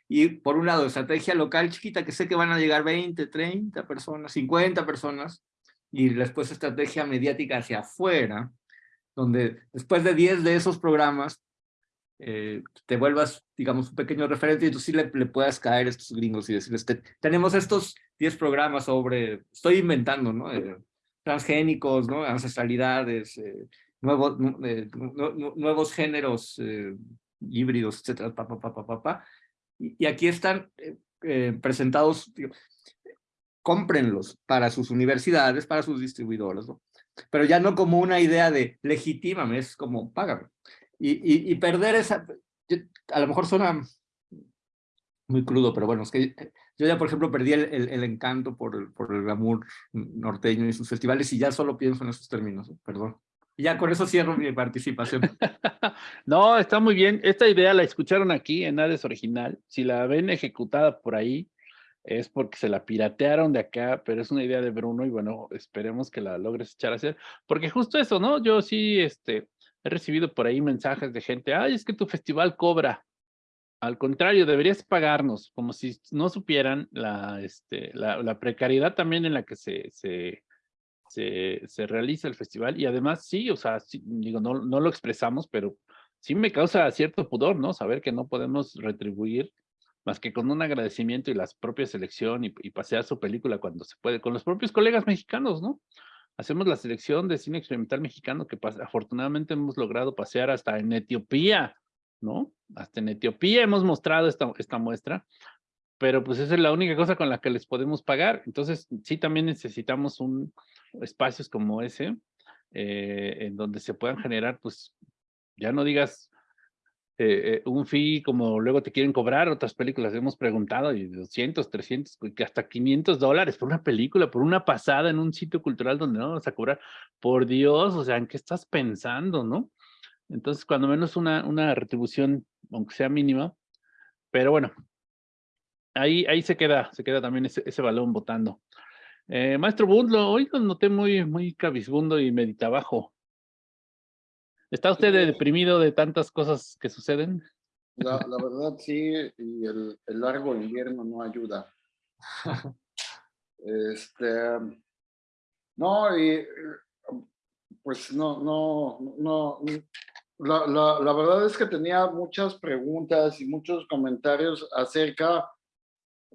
Y por un lado, estrategia local chiquita, que sé que van a llegar 20, 30 personas, 50 personas, y después estrategia mediática hacia afuera, donde después de 10 de esos programas, eh, te vuelvas, digamos, un pequeño referente y tú sí le, le puedas caer a estos gringos y decirles, tenemos estos 10 programas sobre, estoy inventando, ¿no? Eh, transgénicos, ¿no? Ancestralidades, eh, nuevos, nuevos géneros híbridos, etcétera, pa, pa, pa, pa, pa, Y, y aquí están presentados, digo, cómprenlos para sus universidades, para sus distribuidores, ¿no? Pero ya no como una idea de legitímame, es como págame. Y, y, perder esa, a lo mejor suena muy crudo, pero bueno, es que yo ya, por ejemplo, perdí el, el, encanto por el, por el glamour norteño y sus festivales y ya solo pienso en esos términos, perdón. Y ya con eso cierro mi participación. no, está muy bien. Esta idea la escucharon aquí en Hades Original. Si la ven ejecutada por ahí, es porque se la piratearon de acá, pero es una idea de Bruno y bueno, esperemos que la logres echar a hacer. Porque justo eso, ¿no? Yo sí, este, He recibido por ahí mensajes de gente, ay, es que tu festival cobra. Al contrario, deberías pagarnos, como si no supieran la, este, la, la precariedad también en la que se, se, se, realiza el festival. Y además, sí, o sea, digo, no, no lo expresamos, pero sí me causa cierto pudor, ¿no? Saber que no podemos retribuir más que con un agradecimiento y la propia selección y pasear su película cuando se puede, con los propios colegas mexicanos, ¿no? Hacemos la selección de cine experimental mexicano que afortunadamente hemos logrado pasear hasta en Etiopía, ¿no? Hasta en Etiopía hemos mostrado esta, muestra, pero pues esa es la única cosa con la que les podemos pagar. Entonces, sí, también necesitamos un espacios como ese. eh, en donde se puedan generar, pues, ya no digas eh, un fee como luego te quieren cobrar, otras películas hemos preguntado, y 200, 300, que hasta 500 dólares por una película, por una pasada en un sitio cultural donde no vas a cobrar. Por Dios, o sea, ¿en qué estás pensando, no? Entonces, cuando menos una, una retribución, aunque sea mínima, pero bueno, ahí, ahí se queda, se queda también ese, ese balón votando. Eh, maestro Bundlo, hoy lo noté muy, muy cabizbundo y meditabajo. ¿Está usted deprimido de tantas cosas que suceden? La, la verdad sí, y el, el, largo invierno no ayuda. Este, no, y pues no, no, no, la, la, la, verdad es que tenía muchas preguntas y muchos comentarios acerca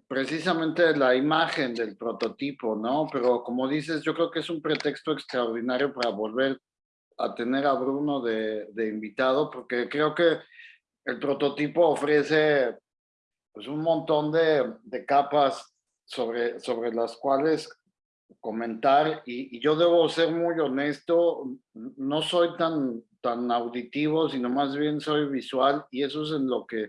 precisamente de la imagen del prototipo, ¿no? Pero como dices, yo creo que es un pretexto extraordinario para volver a tener a Bruno de, de invitado, porque creo que el prototipo ofrece pues, un montón de, de capas sobre, sobre las cuales comentar y, yo debo ser muy honesto, no soy tan, tan auditivo, sino más bien soy visual y eso es en lo que,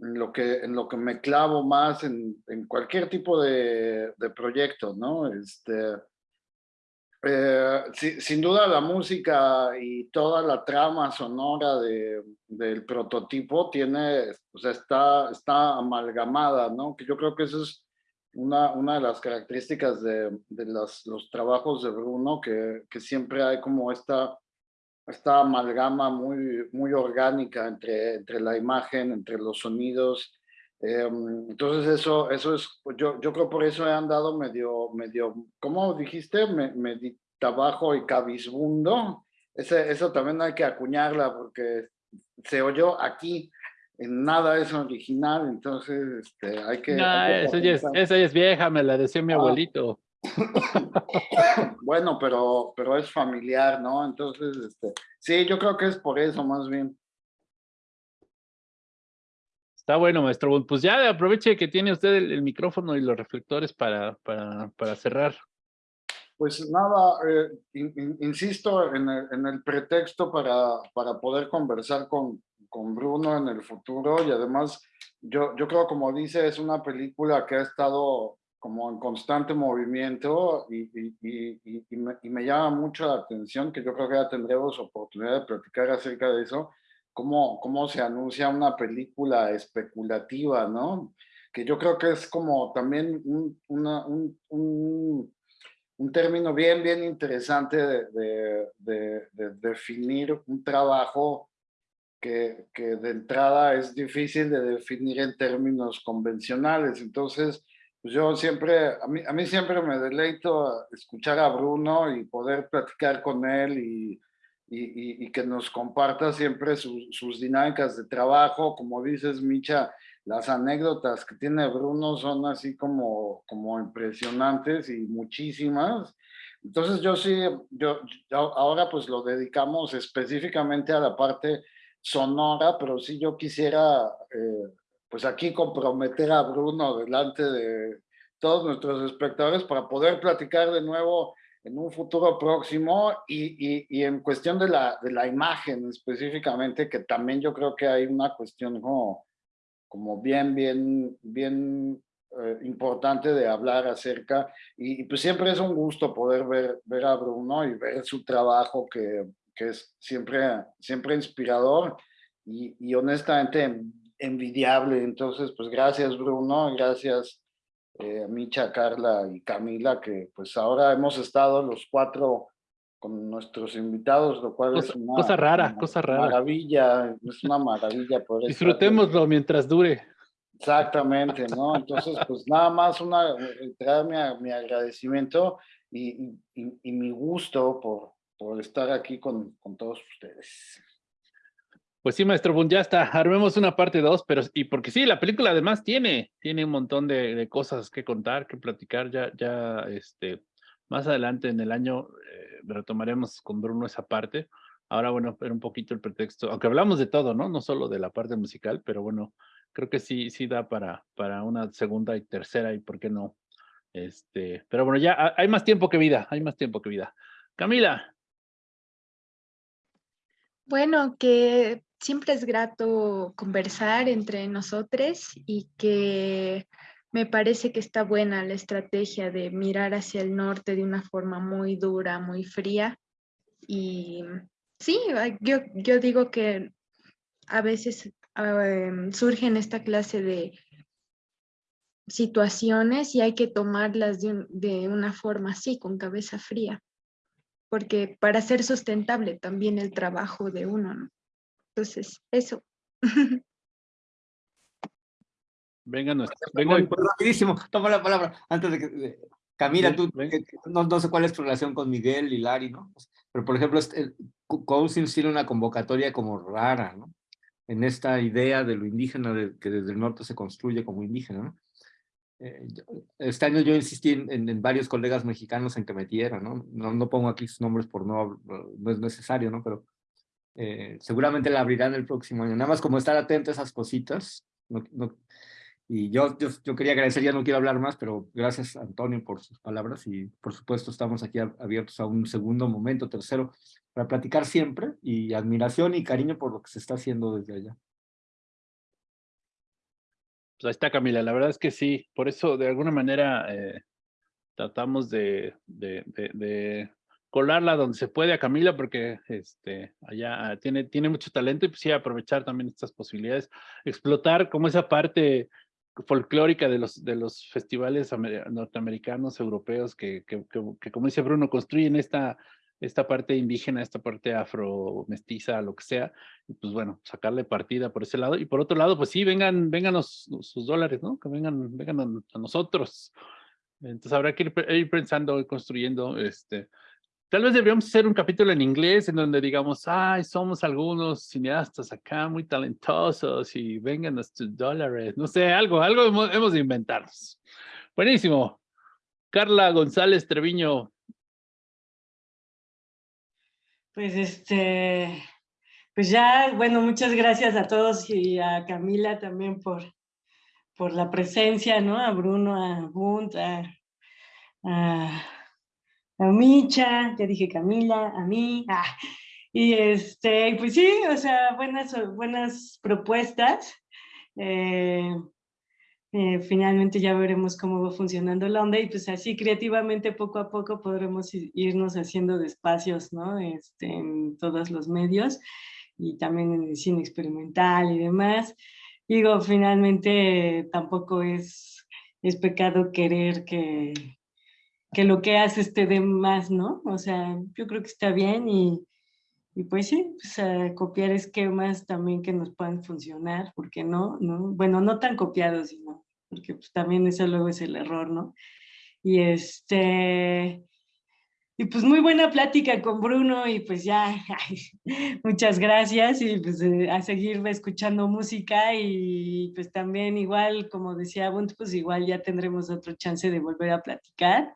en lo que, en lo que me clavo más en, en cualquier tipo de, de proyecto, ¿no? Este, eh, sin duda la música y toda la trama sonora de, del prototipo tiene, o sea, está, está amalgamada, ¿no? Que yo creo que eso es una, una de las características de, los trabajos de Bruno, que, que siempre hay como esta, esta amalgama muy, muy orgánica entre, entre la imagen, entre los sonidos, eh, entonces eso, eso es, pues yo, yo creo por eso he andado medio, medio, ¿cómo dijiste? Me, bajo y cabizbundo. Ese, eso también hay que acuñarla porque se oyó aquí, en nada es original, entonces este, hay que... No, hay que esa, ya es, esa, ya es, vieja, me la decía mi ah. abuelito. bueno, pero, pero es familiar, ¿no? Entonces, este, sí, yo creo que es por eso más bien. Está bueno, maestro. Pues ya aproveche que tiene usted el, el micrófono y los reflectores para, para, para cerrar. Pues nada, eh, in, in, insisto en el, en el, pretexto para, para poder conversar con, con Bruno en el futuro y además yo, yo creo como dice es una película que ha estado como en constante movimiento y, y, y, y me, me, llama mucho la atención que yo creo que ya tendremos oportunidad de platicar acerca de eso cómo, cómo se anuncia una película especulativa, ¿no? Que yo creo que es como también un, un, un, término bien, bien interesante de, de, definir un trabajo que, que de entrada es difícil de definir en términos convencionales. Entonces, pues yo siempre, a mí, a mí siempre me deleito escuchar a Bruno y poder platicar con él y y, y, que nos comparta siempre su, sus dinámicas de trabajo. Como dices, Micha, las anécdotas que tiene Bruno son así como, como impresionantes y muchísimas. Entonces yo sí, yo, yo, ahora pues lo dedicamos específicamente a la parte sonora, pero sí yo quisiera eh, pues aquí comprometer a Bruno delante de todos nuestros espectadores para poder platicar de nuevo en un futuro próximo y, y, y, en cuestión de la, de la imagen específicamente, que también yo creo que hay una cuestión como, como bien, bien, bien eh, importante de hablar acerca y, y, pues siempre es un gusto poder ver, ver a Bruno y ver su trabajo que, que es siempre, siempre inspirador y, honestamente envidiable. Entonces, pues gracias Bruno, gracias eh, Micha, Carla y Camila, que pues ahora hemos estado los cuatro con nuestros invitados, lo cual cosa, es una cosa rara, una cosa rara. Maravilla, es una maravilla. Poder Disfrutémoslo mientras dure. Exactamente, ¿no? Entonces, pues nada más una, traer mi, mi agradecimiento y, y, y, mi gusto por, por estar aquí con, con todos ustedes. Pues sí, maestro Bun, ya está. Armemos una parte dos, pero y porque sí, la película además tiene, tiene un montón de, de cosas que contar, que platicar. Ya, ya, este, más adelante en el año eh, retomaremos con Bruno esa parte. Ahora, bueno, era un poquito el pretexto, aunque hablamos de todo, ¿no? No solo de la parte musical, pero bueno, creo que sí, sí da para, para una segunda y tercera y por qué no. Este, pero bueno, ya hay más tiempo que vida, hay más tiempo que vida. Camila, Bueno, que siempre es grato conversar entre nosotros y que me parece que está buena la estrategia de mirar hacia el norte de una forma muy dura, muy fría. Y sí, yo, digo que a veces em, surgen esta clase de situaciones y hay que tomarlas de, de una forma así, con cabeza fría porque para ser sustentable también el trabajo de uno, ¿no? Entonces, eso. Venga, no, venga. Rapidísimo, toma la palabra. Antes de que... Camila, tú, no, no, sé cuál es tu relación con Miguel y Lari, ¿no? Pero, por ejemplo, este, Cousin tiene una convocatoria como rara, ¿no? En esta idea de lo indígena, de, que desde el norte se construye como indígena, ¿no? Eh, este año yo insistí en, varios colegas mexicanos en que metieran, ¿no? ¿no? No, pongo aquí sus nombres por no, no es necesario, ¿no? Pero eh, seguramente la abrirán el próximo año. Nada más como estar atento a esas cositas. y yo, yo, yo, quería agradecer, ya no quiero hablar más, pero gracias Antonio por sus palabras y por supuesto estamos aquí abiertos a un segundo momento, tercero, para platicar siempre y admiración y cariño por lo que se está haciendo desde allá. Pues ahí está Camila, la verdad es que sí, por eso de alguna manera eh, tratamos de, de, colarla donde se puede a Camila porque este, allá tiene, tiene mucho talento y pues sí aprovechar también estas posibilidades, explotar como esa parte folclórica de los, de los festivales norteamericanos, europeos, que, que, que, como dice Bruno, construyen esta esta parte indígena, esta parte afro, mestiza, lo que sea, y pues bueno, sacarle partida por ese lado. Y por otro lado, pues sí, vengan, vengan sus dólares, ¿no? Que vengan, vengan a, nosotros. Entonces habrá que ir, pensando y construyendo, este, tal vez deberíamos hacer un capítulo en inglés en donde digamos, ay, somos algunos cineastas acá muy talentosos y vengan sus dólares, no sé, algo, algo hemos, hemos de inventarnos. Buenísimo. Carla González Treviño, pues este, pues ya, bueno, muchas gracias a todos y a Camila también por, por la presencia, ¿no? A Bruno, a Bunt, a, a, Micha, ya dije Camila, a mí, ah, y este, pues sí, o sea, buenas, buenas propuestas. Eh, eh, finalmente ya veremos cómo va funcionando la onda y pues así creativamente poco a poco podremos irnos haciendo de espacios ¿no? este, en todos los medios y también en el cine experimental y demás. Digo, finalmente tampoco es, es pecado querer que, que lo que haces te dé más, ¿no? O sea, yo creo que está bien y, y pues sí, pues, copiar esquemas también que nos puedan funcionar, porque no, no, bueno, no tan copiados, sino porque pues, también eso luego es el error, ¿no? Y este, y pues muy buena plática con Bruno y pues ya, muchas gracias y pues eh, a seguir escuchando música y pues también igual, como decía Bunt, pues igual ya tendremos otro chance de volver a platicar,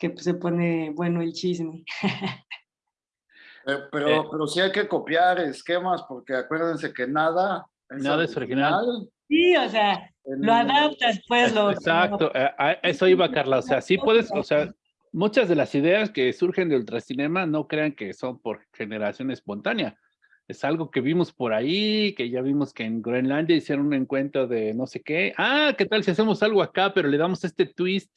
que pues se pone bueno el chisme. Eh, pero, eh. pero sí hay que copiar esquemas porque acuérdense que nada... nada es original. Sí, o sea, lo adaptas, pues lo... Exacto, eso iba Carla, o sea, sí puedes, o sea, muchas de las ideas que surgen de ultracinema no crean que son por generación espontánea, es algo que vimos por ahí, que ya vimos que en Groenlandia hicieron un encuentro de no sé qué, ah, ¿qué tal si hacemos algo acá, pero le damos este twist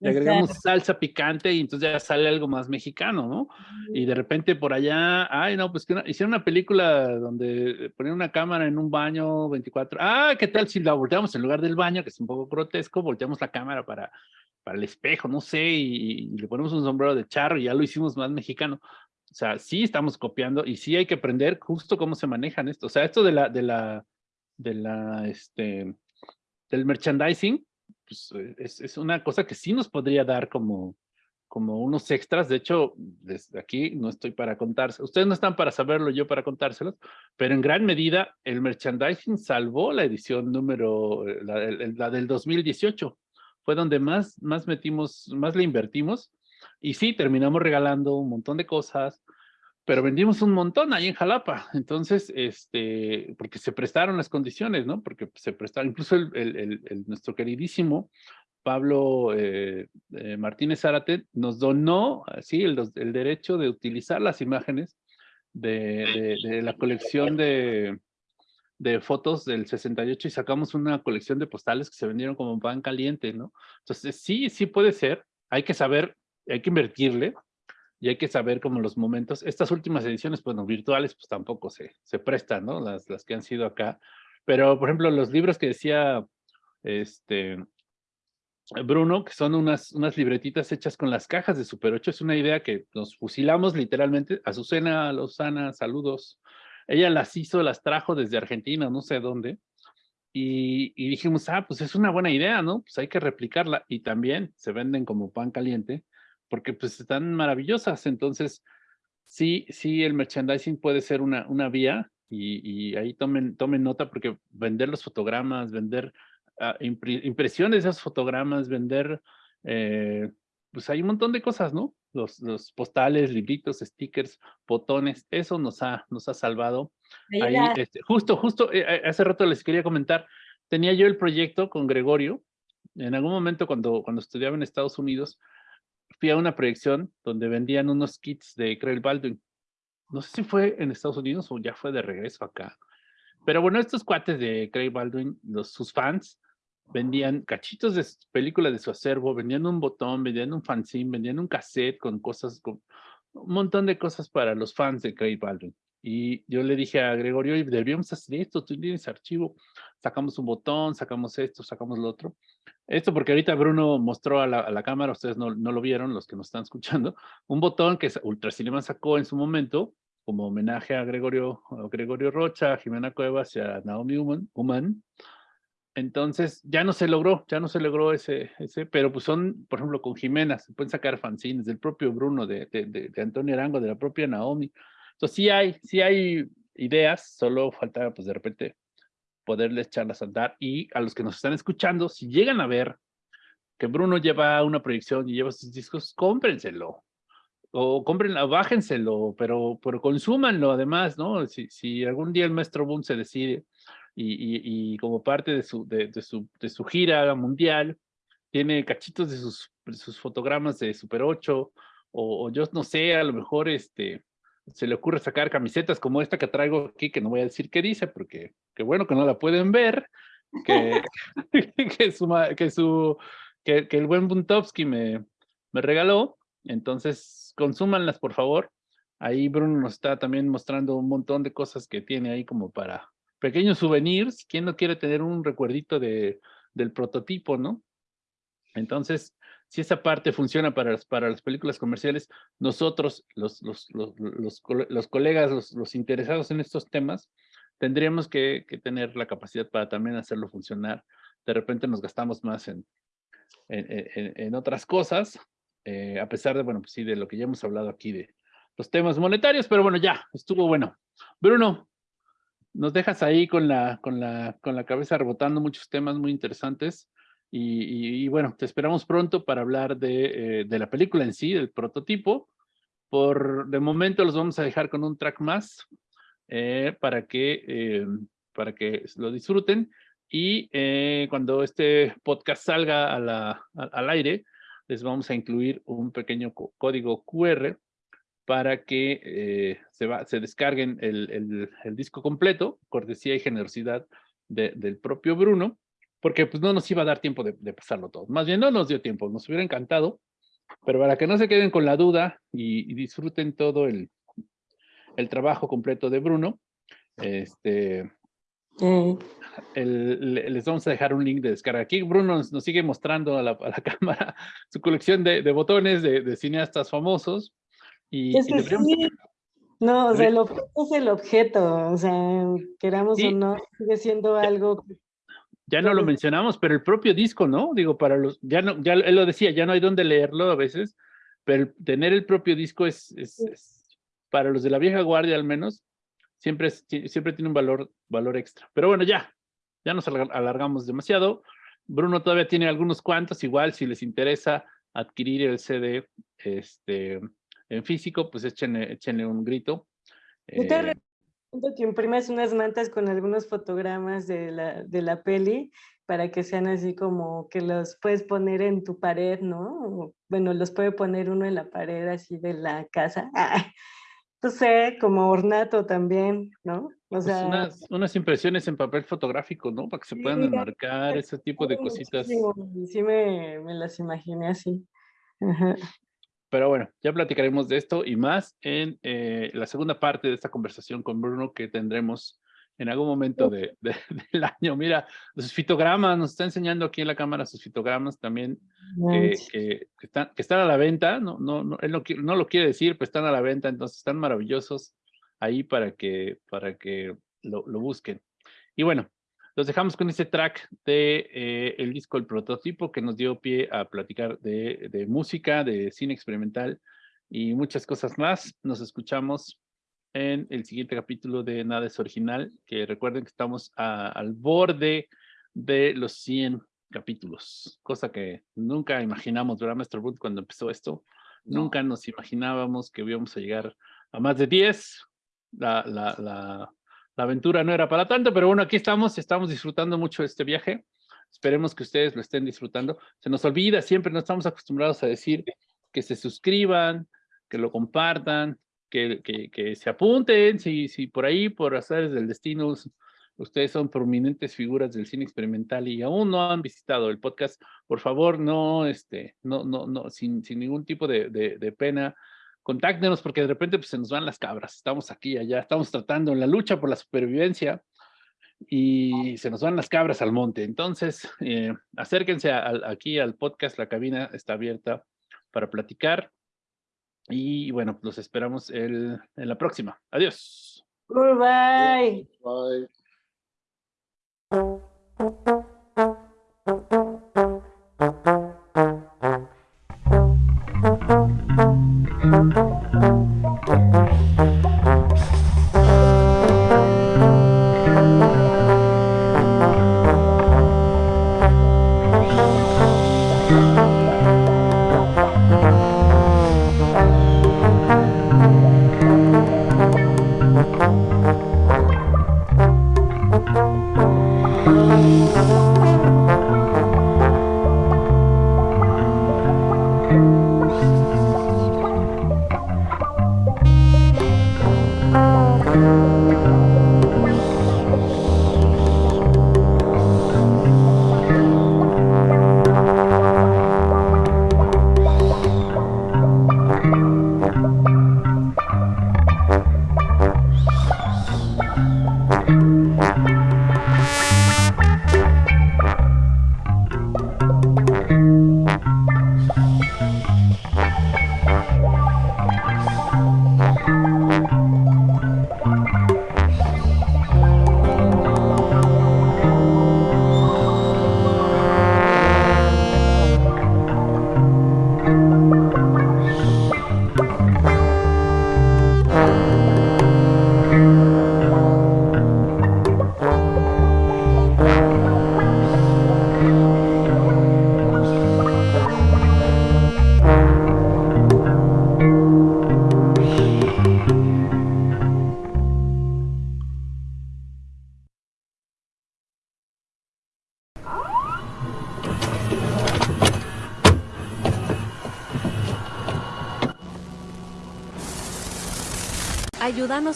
le agregamos salsa picante y entonces ya sale algo más mexicano, ¿no? Y de repente por allá, ay, no, pues que hicieron una película donde ponían una cámara en un baño 24, ah, ¿qué tal si la volteamos en lugar del baño, que es un poco grotesco, volteamos la cámara para, para el espejo, no sé, y, le ponemos un sombrero de charro y ya lo hicimos más mexicano. O sea, sí estamos copiando y sí hay que aprender justo cómo se manejan esto. O sea, esto de la, de la, de la, este, del merchandising, pues, eh, es, una cosa que sí nos podría dar como, como unos extras. De hecho, desde aquí no estoy para contarse. Ustedes no están para saberlo, yo para contárselos, pero en gran medida el merchandising salvó la edición número, eh, la, del 2018. Fue donde más, más metimos, más le invertimos. Y sí, terminamos regalando un montón de cosas, pero vendimos un montón ahí en Jalapa, entonces, este, porque se prestaron las condiciones, ¿no? Porque se prestaron, incluso nuestro queridísimo Pablo eh, eh, Martínez Zárate nos donó, así, el, derecho de utilizar las imágenes de, de, la colección de, de fotos del 68 y sacamos una colección de postales que se vendieron como pan caliente, ¿no? Entonces, sí, sí puede ser. Hay que saber, hay que invertirle y hay que saber como los momentos. Estas últimas ediciones, bueno, virtuales, pues tampoco se, se prestan, ¿no? Las, las que han sido acá. Pero, por ejemplo, los libros que decía este, Bruno, que son unas, unas libretitas hechas con las cajas de Super 8, es una idea que nos fusilamos literalmente. Azucena Lozana, saludos. Ella las hizo, las trajo desde Argentina, no sé dónde. Y, y, dijimos, ah, pues es una buena idea, ¿no? Pues hay que replicarla. Y también se venden como pan caliente, porque pues están maravillosas. Entonces, sí, sí, el merchandising puede ser una, una vía. Y, y ahí tomen, tomen nota, porque vender los fotogramas, vender Ah, impresiones de esos fotogramas, vender, eh, pues hay un montón de cosas, ¿no? Los, los, postales, libritos, stickers, botones, eso nos ha, nos ha salvado. Ahí, este, justo, justo, eh, eh, hace rato les quería comentar, tenía yo el proyecto con Gregorio, en algún momento cuando, cuando estudiaba en Estados Unidos, fui a una proyección donde vendían unos kits de Craig Baldwin. No sé si fue en Estados Unidos o ya fue de regreso acá. Pero bueno, estos cuates de Craig Baldwin, los, sus fans, vendían cachitos de películas de su acervo, vendían un botón, vendían un fanzine, vendían un cassette con cosas, con un montón de cosas para los fans de Craig Baldwin. Y yo le dije a Gregorio, deberíamos hacer esto, tú tienes archivo, sacamos un botón, sacamos esto, sacamos lo otro. Esto porque ahorita Bruno mostró a la, cámara, ustedes no, no, lo vieron, los que nos están escuchando, un botón que Ultracinema sacó en su momento como homenaje a Gregorio, a Gregorio Rocha, a Jimena Cuevas y a Naomi Human, entonces ya no se logró, ya no se logró ese, ese, pero pues son, por ejemplo, con Jimena, se pueden sacar fanzines del propio Bruno, de, de, de, Antonio Arango, de la propia Naomi. Entonces sí hay, sí hay ideas, solo falta pues de repente poderles echarlas a andar y a los que nos están escuchando, si llegan a ver que Bruno lleva una proyección y lleva sus discos, cómprenselo. O cómprenlo, bájenselo, pero, pero consúmanlo además, ¿no? Si, si algún día el maestro Boom se decide y, como parte de su, de, su, de su gira mundial, tiene cachitos de sus, sus fotogramas de Super 8, o, yo no sé, a lo mejor este, se le ocurre sacar camisetas como esta que traigo aquí, que no voy a decir qué dice, porque qué bueno que no la pueden ver, que, que, su, que, su, que, que el buen Buntovsky me, me regaló, entonces consúmanlas por favor. Ahí Bruno nos está también mostrando un montón de cosas que tiene ahí como para, pequeños souvenirs, ¿quién no quiere tener un recuerdito de, del prototipo, no? Entonces, si esa parte funciona para las, para las películas comerciales, nosotros, los, los, los, los, colegas, los, los interesados en estos temas, tendríamos que, que, tener la capacidad para también hacerlo funcionar. De repente nos gastamos más en, en, en, otras cosas, eh, a pesar de, bueno, pues sí, de lo que ya hemos hablado aquí de los temas monetarios, pero bueno, ya, estuvo bueno. Bruno, nos dejas ahí con la, con la, con la cabeza rebotando muchos temas muy interesantes. Y, bueno, te esperamos pronto para hablar de, eh, de, la película en sí, del prototipo. Por de momento los vamos a dejar con un track más eh, para, que, eh, para que lo disfruten. Y cuando este podcast salga a al aire, les vamos a incluir un pequeño código QR para que se, va, se descarguen el, el, disco completo, cortesía y generosidad del propio Bruno, porque pues no nos iba a dar tiempo de, pasarlo todo. Más bien no nos dio tiempo, nos hubiera encantado, pero para que no se queden con la duda y, disfruten todo el, el trabajo completo de Bruno, este, mm. les vamos a dejar un link de descarga. Aquí Bruno nos, sigue mostrando a la, a la, cámara su colección de, de botones de, de, cineastas famosos. Y, No, o sea, el objeto es el objeto, o sea, queramos o no, sigue siendo algo... Ya no lo mencionamos, pero el propio disco, ¿no? Digo, para los, ya no, ya él lo decía, ya no hay dónde leerlo a veces, pero tener el propio disco es, es, para los de la vieja guardia al menos, siempre, siempre tiene un valor, valor extra. Pero bueno, ya, ya nos alargamos demasiado. Bruno todavía tiene algunos cuantos, igual si les interesa adquirir el CD, este, en físico, pues échenle, échenle un grito. Eh, que imprimas unas mantas con algunos fotogramas de la, de la peli para que sean así como que los puedes poner en tu pared, ¿no? Bueno, los puede poner uno en la pared así de la casa. no sé, como ornato también, ¿no? O Pues sea, unas, unas impresiones en papel fotográfico, ¿no? Para que se puedan enmarcar ese tipo de cositas. Sí, me, me las imaginé así. Ajá. Pero bueno, ya platicaremos de esto y más en eh, la segunda parte de esta conversación con Bruno que tendremos en algún momento de, de- del año. Mira, sus fitogramas, nos está enseñando aquí en la cámara sus fitogramas también que, Manches. que- están, que están a la venta. No, no, no, él no, lo quiere decir, pero están a la venta, entonces están maravillosos ahí para que, para que lo, lo busquen. Y bueno, los dejamos con este track de eh, el disco El Prototipo que nos dio pie a platicar de, de música, de cine experimental y muchas cosas más. Nos escuchamos en el siguiente capítulo de Nada es Original, que recuerden que estamos a- al borde de los 100 capítulos, cosa que nunca imaginamos, ¿verdad, Maestro Boot, cuando empezó esto? No. Nunca nos imaginábamos que íbamos a llegar a más de 10. La, la, la, la aventura no era para tanto, pero bueno, aquí estamos, estamos disfrutando mucho de este viaje. Esperemos que ustedes lo estén disfrutando. Se nos olvida siempre, no estamos acostumbrados a decir que se suscriban, que lo compartan, que, que, se apunten, si, si por ahí, por azares del destino, us- ustedes son prominentes figuras del cine experimental y aún no han visitado el podcast, por favor, no, este, no, no, no, sin, sin ningún tipo de, de pena, contáctenos porque de repente pues, se nos van las cabras, estamos aquí, allá, estamos tratando en la lucha por la supervivencia y se nos van las cabras al monte. Entonces, eh, acérquense a- aquí al podcast, la cabina está abierta para platicar. Y bueno, los esperamos el- en la próxima. Adiós. Goodbye. Bye.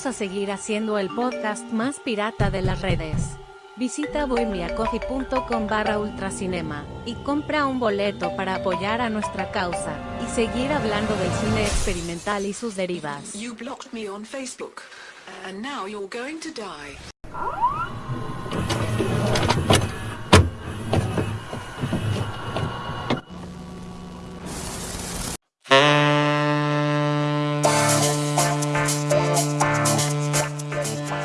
A seguir haciendo el podcast más pirata de las redes. Visita bohemiacoffee.com barra ultracinema y compra un boleto para apoyar a nuestra causa y seguir hablando del cine experimental y sus derivas.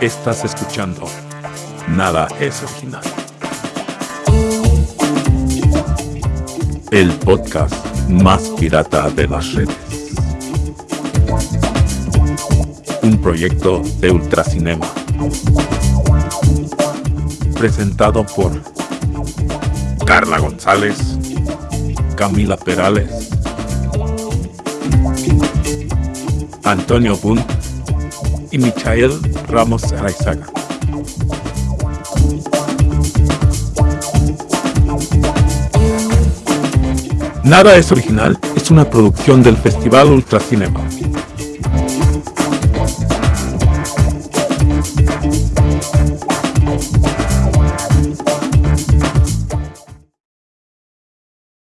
Estás escuchando Nada es original. El podcast más pirata de las redes. Un proyecto de Ultracinema. Presentado por Carla González, Camila Perales, Antonio Bunt y Michael Ramos Araizaga. Nada es original es una producción del Festival Ultracinema.